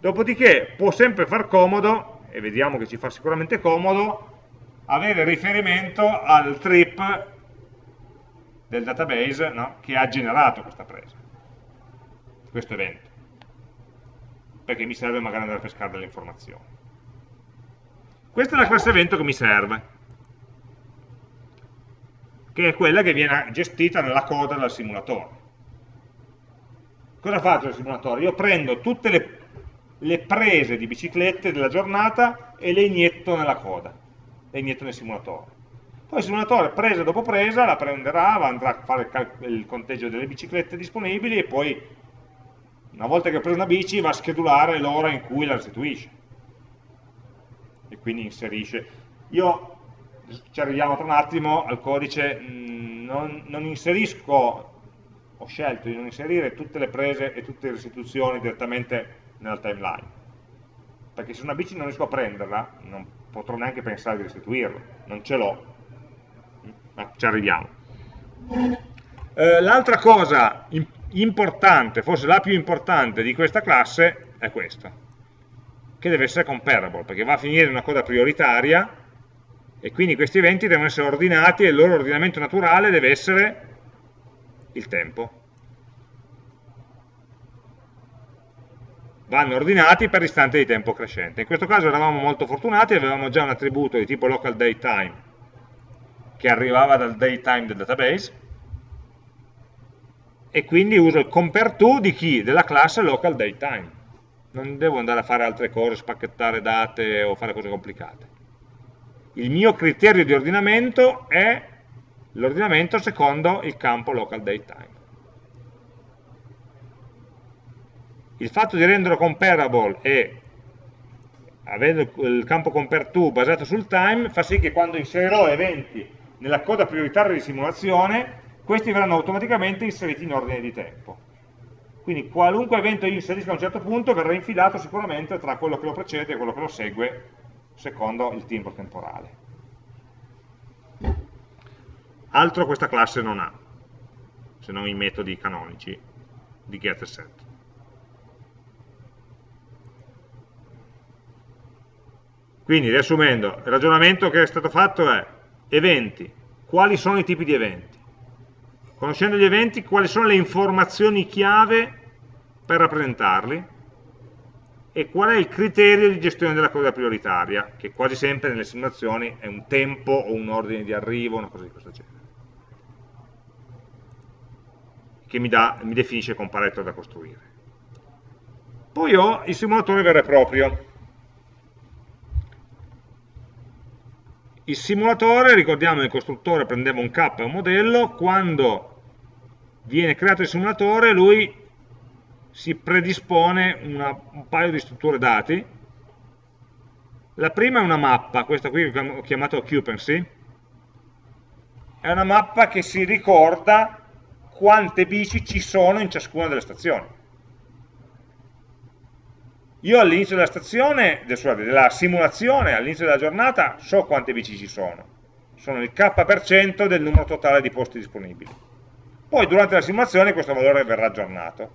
Dopodiché può sempre far comodo, e vediamo che ci fa sicuramente comodo, avere riferimento al trip del database no, che ha generato questa presa, questo evento perché mi serve magari andare a pescare delle informazioni. Questa è la classe evento che mi serve, che è quella che viene gestita nella coda del simulatore. Cosa faccio il simulatore? Io prendo tutte le, le prese di biciclette della giornata e le inietto nella coda, le inietto nel simulatore. Poi il simulatore, presa dopo presa, la prenderà, andrà a fare il conteggio delle biciclette disponibili e poi una volta che ho preso una bici va a schedulare l'ora in cui la restituisce e quindi inserisce io ci arriviamo tra un attimo al codice mm, non, non inserisco ho scelto di non inserire tutte le prese e tutte le restituzioni direttamente nella timeline. Perché se una bici non riesco a prenderla non potrò neanche pensare di restituirla non ce l'ho. Ma ci arriviamo. Eh, l'altra cosa importante, forse la più importante di questa classe è questa, che deve essere comparable, perché va a finire in una coda prioritaria e quindi questi eventi devono essere ordinati e il loro ordinamento naturale deve essere il tempo. Vanno ordinati per istante di tempo crescente. In questo caso eravamo molto fortunati, avevamo già un attributo di tipo local datetime che arrivava dal datetime del database, e quindi uso il compare to di chi? Della classe local datetime. Non devo andare a fare altre cose, spacchettare date o fare cose complicate. Il mio criterio di ordinamento è l'ordinamento secondo il campo local datetime. Il fatto di renderlo comparable e avendo il campo compare to basato sul time fa sì che quando inserirò eventi nella coda prioritaria di simulazione questi verranno automaticamente inseriti in ordine di tempo. Quindi qualunque evento io inserisca a un certo punto verrà infilato sicuramente tra quello che lo precede e quello che lo segue secondo il timbro temporale. Altro questa classe non ha, se non i metodi canonici di get set. Quindi, riassumendo, il ragionamento che è stato fatto è eventi, quali sono i tipi di eventi? Conoscendo gli eventi, quali sono le informazioni chiave per rappresentarli e qual è il criterio di gestione della coda prioritaria, che quasi sempre nelle simulazioni è un tempo o un ordine di arrivo, una cosa di questo genere, che mi, dà, mi definisce comparatore da costruire. Poi ho il simulatore vero e proprio. Il simulatore, ricordiamo il costruttore prendeva un K e un modello, quando viene creato il simulatore, lui si predispone una, un paio di strutture dati. La prima è una mappa, questa qui che ho chiamato occupancy, è una mappa che si ricorda quante bici ci sono in ciascuna delle stazioni. Io all'inizio della stazione, della simulazione, all'inizio della giornata, so quante bici ci sono. Sono il k% del numero totale di posti disponibili poi durante la simulazione questo valore verrà aggiornato.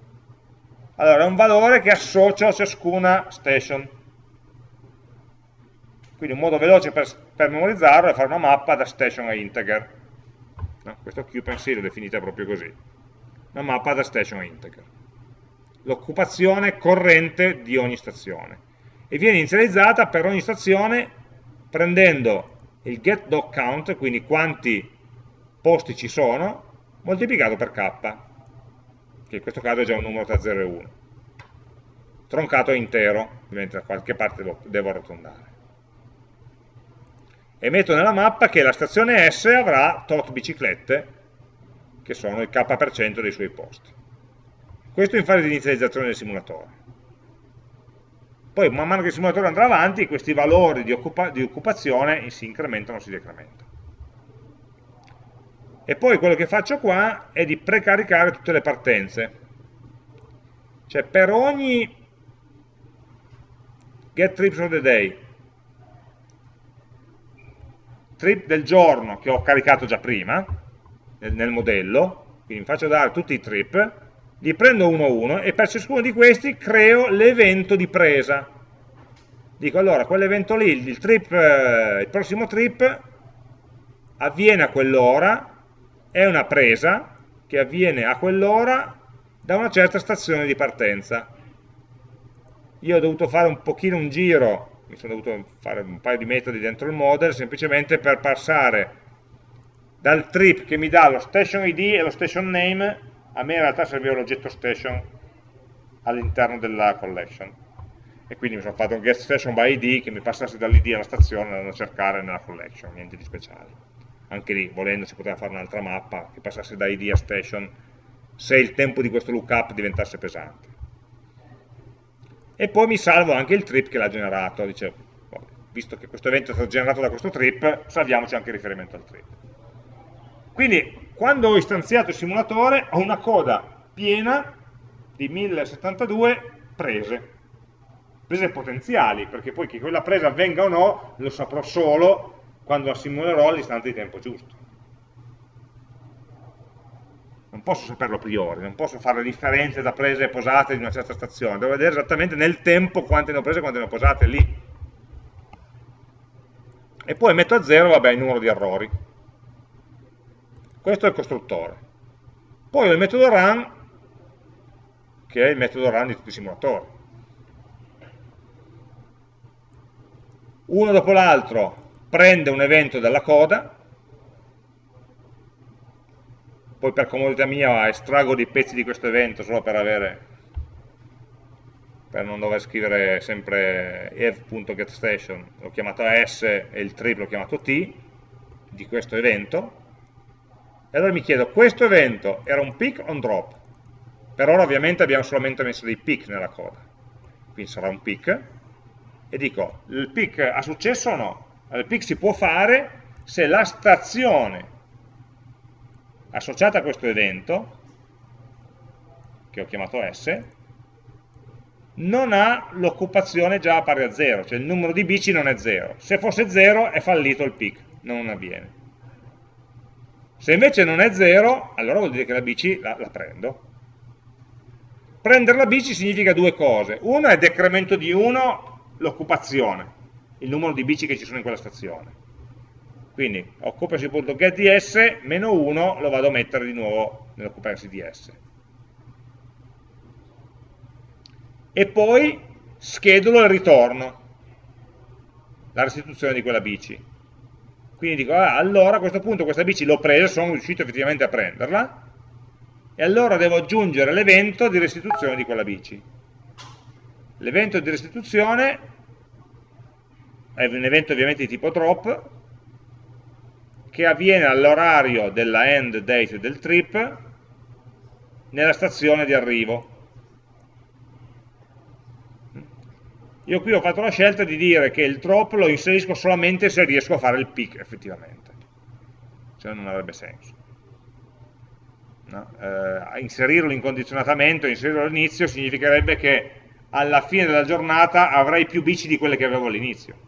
Allora, è un valore che associo a ciascuna station. Quindi un modo veloce per, per memorizzarlo è fare una mappa da station a integer. No, questo occupancy l'ho definita proprio così. Una mappa da station a integer. L'occupazione corrente di ogni stazione. E viene inizializzata per ogni stazione prendendo il get.count, quindi quanti posti ci sono, moltiplicato per k. che in questo caso è già un numero tra 0 e 1. Troncato intero, mentre da qualche parte lo devo arrotondare. E metto nella mappa che la stazione S avrà tot biciclette, che sono il k% dei suoi posti. Questo in fase di inizializzazione del simulatore. Poi man mano che il simulatore andrà avanti, questi valori di, occupa di occupazione si incrementano o si decrementano. E poi quello che faccio qua è di precaricare tutte le partenze. Cioè per ogni get trips of the day, trip del giorno che ho caricato già prima, nel, nel modello, quindi mi faccio dare tutti i trip, li prendo uno a uno e per ciascuno di questi creo l'evento di presa. Dico allora, quell'evento lì, il, trip, eh, il prossimo trip avviene a quell'ora, è una presa che avviene a quell'ora da una certa stazione di partenza. Io ho dovuto fare un pochino un giro, mi sono dovuto fare un paio di metodi dentro il model, semplicemente per passare dal trip che mi dà lo station ID e lo station name, a me in realtà serviva l'oggetto station all'interno della collection. E quindi mi sono fatto un get station by ID che mi passasse dall'ID alla stazione andando a cercare nella collection, niente di speciale. Anche lì volendo si poteva fare un'altra mappa che passasse da id a station se il tempo di questo lookup diventasse pesante. E poi mi salvo anche il trip che l'ha generato. Dice, visto che questo evento è stato generato da questo trip salviamoci anche il riferimento al trip. Quindi quando ho istanziato il simulatore ho una coda piena di 1072 prese prese potenziali perché poi che quella presa avvenga o no lo saprò solo quando la simulerò all'istante di tempo giusto. Non posso saperlo a priori, non posso fare differenze da prese e posate di una certa stazione, devo vedere esattamente nel tempo quante ne ho prese e quante ne ho posate lì. E poi metto a zero, vabbè, il numero di errori. Questo è il costruttore. Poi ho il metodo run, che è il metodo run di tutti i simulatori. Uno dopo l'altro prende un evento dalla coda, poi per comodità mia estraggo dei pezzi di questo evento solo per avere per non dover scrivere sempre ev.getStation, l'ho chiamato S e il trip l'ho chiamato T, di questo evento, allora mi chiedo, questo evento era un pick o un drop? Per ora ovviamente abbiamo solamente messo dei pick nella coda, quindi sarà un pick, e dico, il pick ha successo o no? il pick si può fare se la stazione associata a questo evento, che ho chiamato S, non ha l'occupazione già pari a 0, cioè il numero di bici non è 0. Se fosse 0 è fallito il pick, non avviene. Se invece non è 0, allora vuol dire che la bici la, la prendo. Prendere la bici significa due cose. Una è decremento di 1 l'occupazione, il numero di bici che ci sono in quella stazione. Quindi occupancy.getDS meno 1 lo vado a mettere di nuovo nell'occupancy DS. E poi schedulo il ritorno, la restituzione di quella bici. Quindi dico, ah, allora a questo punto questa bici l'ho presa, sono riuscito effettivamente a prenderla, e allora devo aggiungere l'evento di restituzione di quella bici. L'evento di restituzione è un evento ovviamente di tipo drop, che avviene all'orario della end date del trip nella stazione di arrivo. Io qui ho fatto la scelta di dire che il drop lo inserisco solamente se riesco a fare il pick effettivamente, se no non avrebbe senso. No? Eh, inserirlo incondizionatamente, inserirlo all'inizio significherebbe che alla fine della giornata avrei più bici di quelle che avevo all'inizio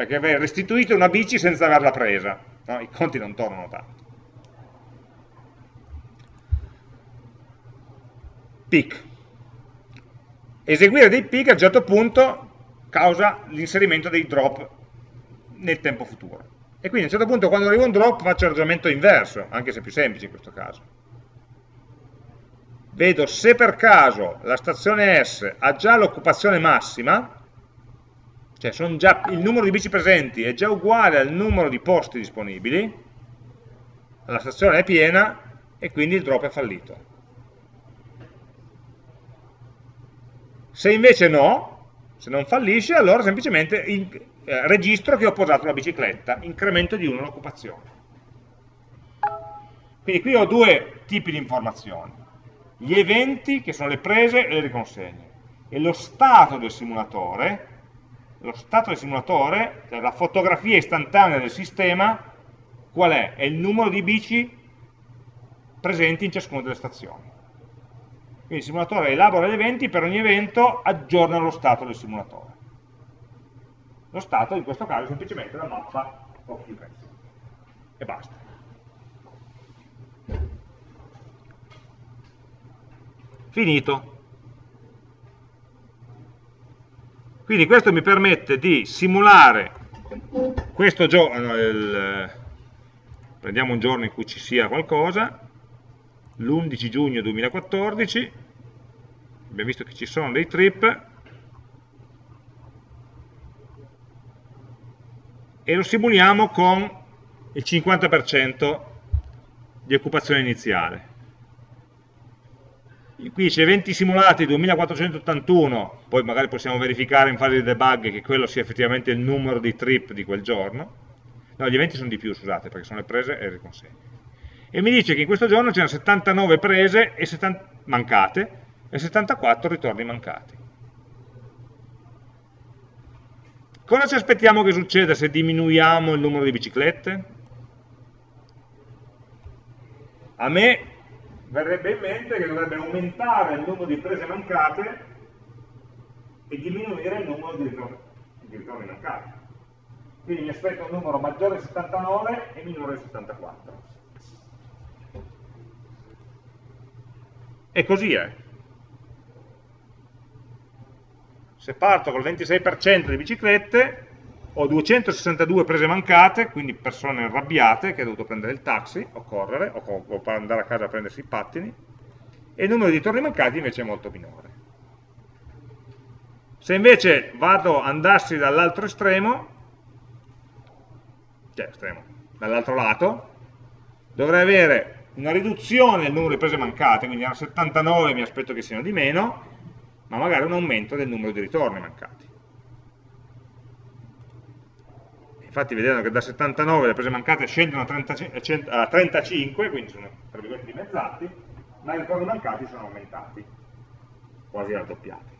perché avrei restituito una bici senza averla presa, no? i conti non tornano tanto. Pick. Eseguire dei pick a un certo punto causa l'inserimento dei drop nel tempo futuro. E quindi a un certo punto quando arriva un drop faccio il ragionamento inverso, anche se più semplice in questo caso. Vedo se per caso la stazione S ha già l'occupazione massima, cioè già, il numero di bici presenti è già uguale al numero di posti disponibili, la stazione è piena e quindi il drop è fallito. Se invece no, se non fallisce, allora semplicemente in, eh, registro che ho posato la bicicletta, incremento di 1 l'occupazione. Quindi qui ho due tipi di informazioni, gli eventi che sono le prese e le riconsegne e lo stato del simulatore, lo stato del simulatore, cioè la fotografia istantanea del sistema, qual è? È il numero di bici presenti in ciascuna delle stazioni. Quindi il simulatore elabora gli eventi, per ogni evento aggiorna lo stato del simulatore. Lo stato in questo caso è semplicemente la mappa of events. E basta. Finito. Quindi questo mi permette di simulare questo giorno, il, prendiamo un giorno in cui ci sia qualcosa, l'11 giugno 2014, abbiamo visto che ci sono dei trip, e lo simuliamo con il 50% di occupazione iniziale. Qui dice eventi simulati 2481, poi magari possiamo verificare in fase di debug che quello sia effettivamente il numero di trip di quel giorno, no, gli eventi sono di più, scusate, perché sono le prese e le riconsegne. E mi dice che in questo giorno c'erano 79 prese e 70 mancate e 74 ritorni mancati. Cosa ci aspettiamo che succeda se diminuiamo il numero di biciclette? A me verrebbe in mente che dovrebbe aumentare il numero di prese mancate e diminuire il numero di ritorni, di ritorni mancati. Quindi mi aspetto un numero maggiore di 79 e minore di 74. E così è. Se parto col 26% di biciclette, ho 262 prese mancate, quindi persone arrabbiate che hanno dovuto prendere il taxi o correre o, o andare a casa a prendersi i pattini e il numero di torni mancati invece è molto minore. Se invece vado andassi dall'altro estremo, cioè estremo, dall'altro lato, dovrei avere una riduzione del numero di prese mancate, quindi a 79 mi aspetto che siano di meno, ma magari un aumento del numero di ritorni mancati. infatti vedete che da 79 le prese mancate scendono a, 30, a 35, quindi sono tra virgolette dimezzati, ma i ritorni mancati sono aumentati, quasi raddoppiati.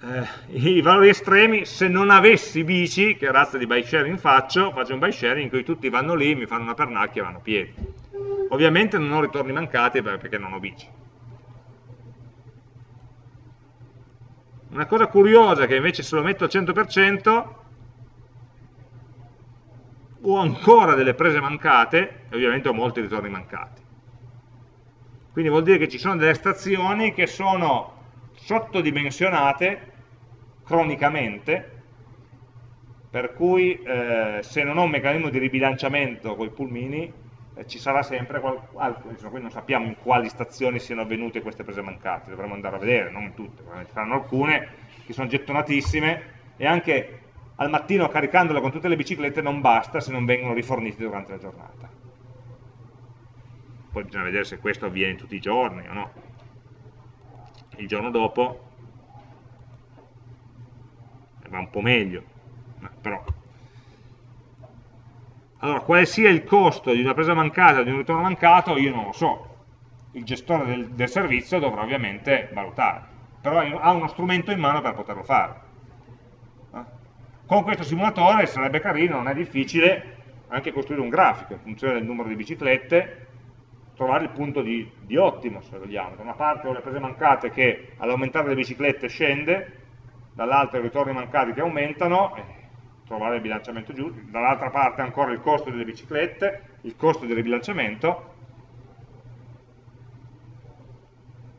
Eh, I valori estremi, se non avessi bici, che razza di bike sharing faccio, faccio un bike sharing in cui tutti vanno lì, mi fanno una pernacchia e vanno a piedi. Ovviamente non ho ritorni mancati perché non ho bici Una cosa curiosa che invece se lo metto al 100% ho ancora delle prese mancate e ovviamente ho molti ritorni mancati. Quindi vuol dire che ci sono delle stazioni che sono sottodimensionate cronicamente, per cui eh, se non ho un meccanismo di ribilanciamento con i pulmini eh, ci sarà sempre qualcuno, insomma, non sappiamo in quali stazioni siano avvenute queste prese mancate, dovremmo andare a vedere, non tutte, ci saranno alcune che sono gettonatissime e anche al mattino caricandole con tutte le biciclette non basta se non vengono rifornite durante la giornata. Poi bisogna vedere se questo avviene tutti i giorni o no. Il giorno dopo va un po' meglio, però allora, quale sia il costo di una presa mancata o di un ritorno mancato, io non lo so. Il gestore del, del servizio dovrà ovviamente valutare, però ha uno strumento in mano per poterlo fare. Eh? Con questo simulatore sarebbe carino, non è difficile, anche costruire un grafico in funzione del numero di biciclette, trovare il punto di, di ottimo, se vogliamo. Da una parte ho le prese mancate che all'aumentare le biciclette scende, dall'altra i ritorni mancati che aumentano, trovare il bilanciamento giusto, dall'altra parte ancora il costo delle biciclette, il costo del ribilanciamento,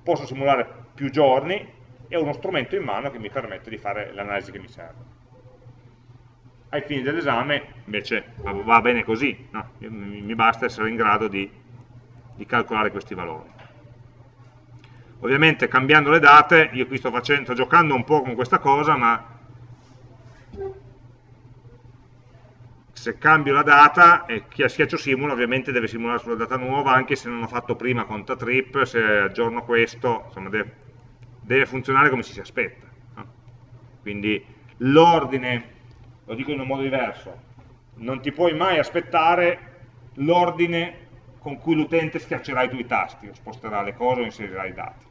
posso simulare più giorni e ho uno strumento in mano che mi permette di fare l'analisi che mi serve. Ai fini dell'esame invece va bene così, no? mi basta essere in grado di, di calcolare questi valori. Ovviamente cambiando le date, io qui sto, facendo, sto giocando un po' con questa cosa, ma se cambio la data e chi schiaccio simula ovviamente deve simulare sulla data nuova anche se non ho fatto prima conta trip, se aggiorno questo, insomma deve, deve funzionare come ci si aspetta. No? Quindi l'ordine, lo dico in un modo diverso, non ti puoi mai aspettare l'ordine con cui l'utente schiaccerà i tuoi tasti, o sposterà le cose o inserirà i dati.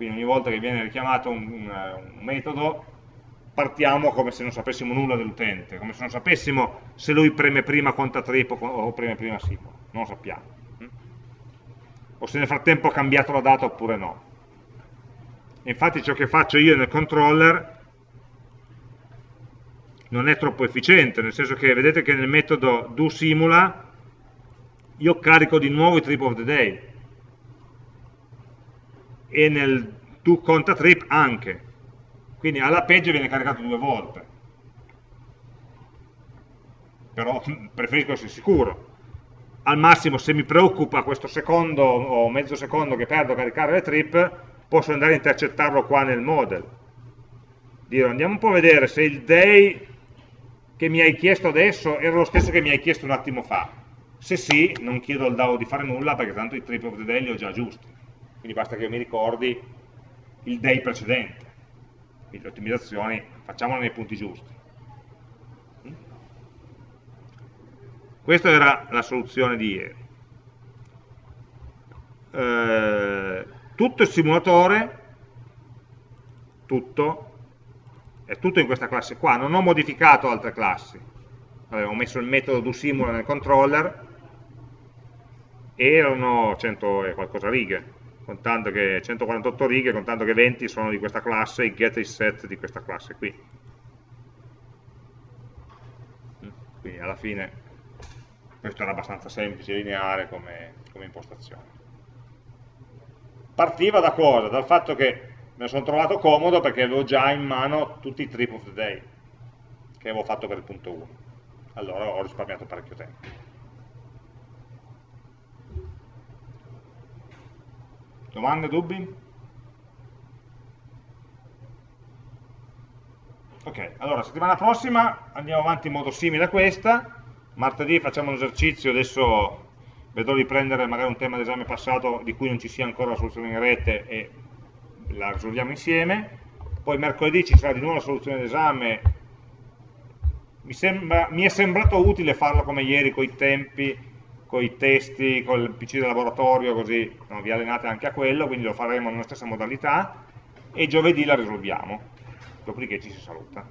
Quindi ogni volta che viene richiamato un, un, un metodo partiamo come se non sapessimo nulla dell'utente, come se non sapessimo se lui preme prima conta trip o preme prima simula, non lo sappiamo. O se nel frattempo ha cambiato la data oppure no. Infatti ciò che faccio io nel controller non è troppo efficiente, nel senso che vedete che nel metodo doSimula io carico di nuovo i trip of the day e nel doContaTrip anche, quindi alla peggio viene caricato due volte. Però preferisco essere sicuro. Al massimo se mi preoccupa questo secondo o mezzo secondo che perdo a caricare le trip posso andare a intercettarlo qua nel model. Dire andiamo un po' a vedere se il day che mi hai chiesto adesso era lo stesso che mi hai chiesto un attimo fa. Se sì non chiedo al DAO di fare nulla perché tanto i trip of the day li ho già giusti quindi basta che mi ricordi il day precedente quindi le ottimizzazioni facciamole nei punti giusti. Questa era la soluzione di ieri. Eh, tutto il simulatore, tutto, è tutto in questa classe qua, non ho modificato altre classi. Ho messo il metodo doSimula nel controller erano 100 e qualcosa righe, contando che 148 righe, contando che 20 sono di questa classe, i get e i set di questa classe qui. Quindi alla fine questo era abbastanza semplice, lineare come, come impostazione. Partiva da cosa? Dal fatto che me lo sono trovato comodo perché avevo già in mano tutti i trip of the day che avevo fatto per il punto 1. Allora ho risparmiato parecchio tempo. Domande, dubbi? Ok, allora settimana prossima andiamo avanti in modo simile a questa, martedì facciamo un esercizio, adesso vedrò di prendere magari un tema d'esame passato di cui non ci sia ancora la soluzione in rete e la risolviamo insieme, poi mercoledì ci sarà di nuovo la soluzione d'esame, mi, mi, è sembrato utile farlo come ieri con i tempi con i testi, con il PC del laboratorio, così no, vi allenate anche a quello, quindi lo faremo nella stessa modalità, e giovedì la risolviamo, dopodiché ci si saluta.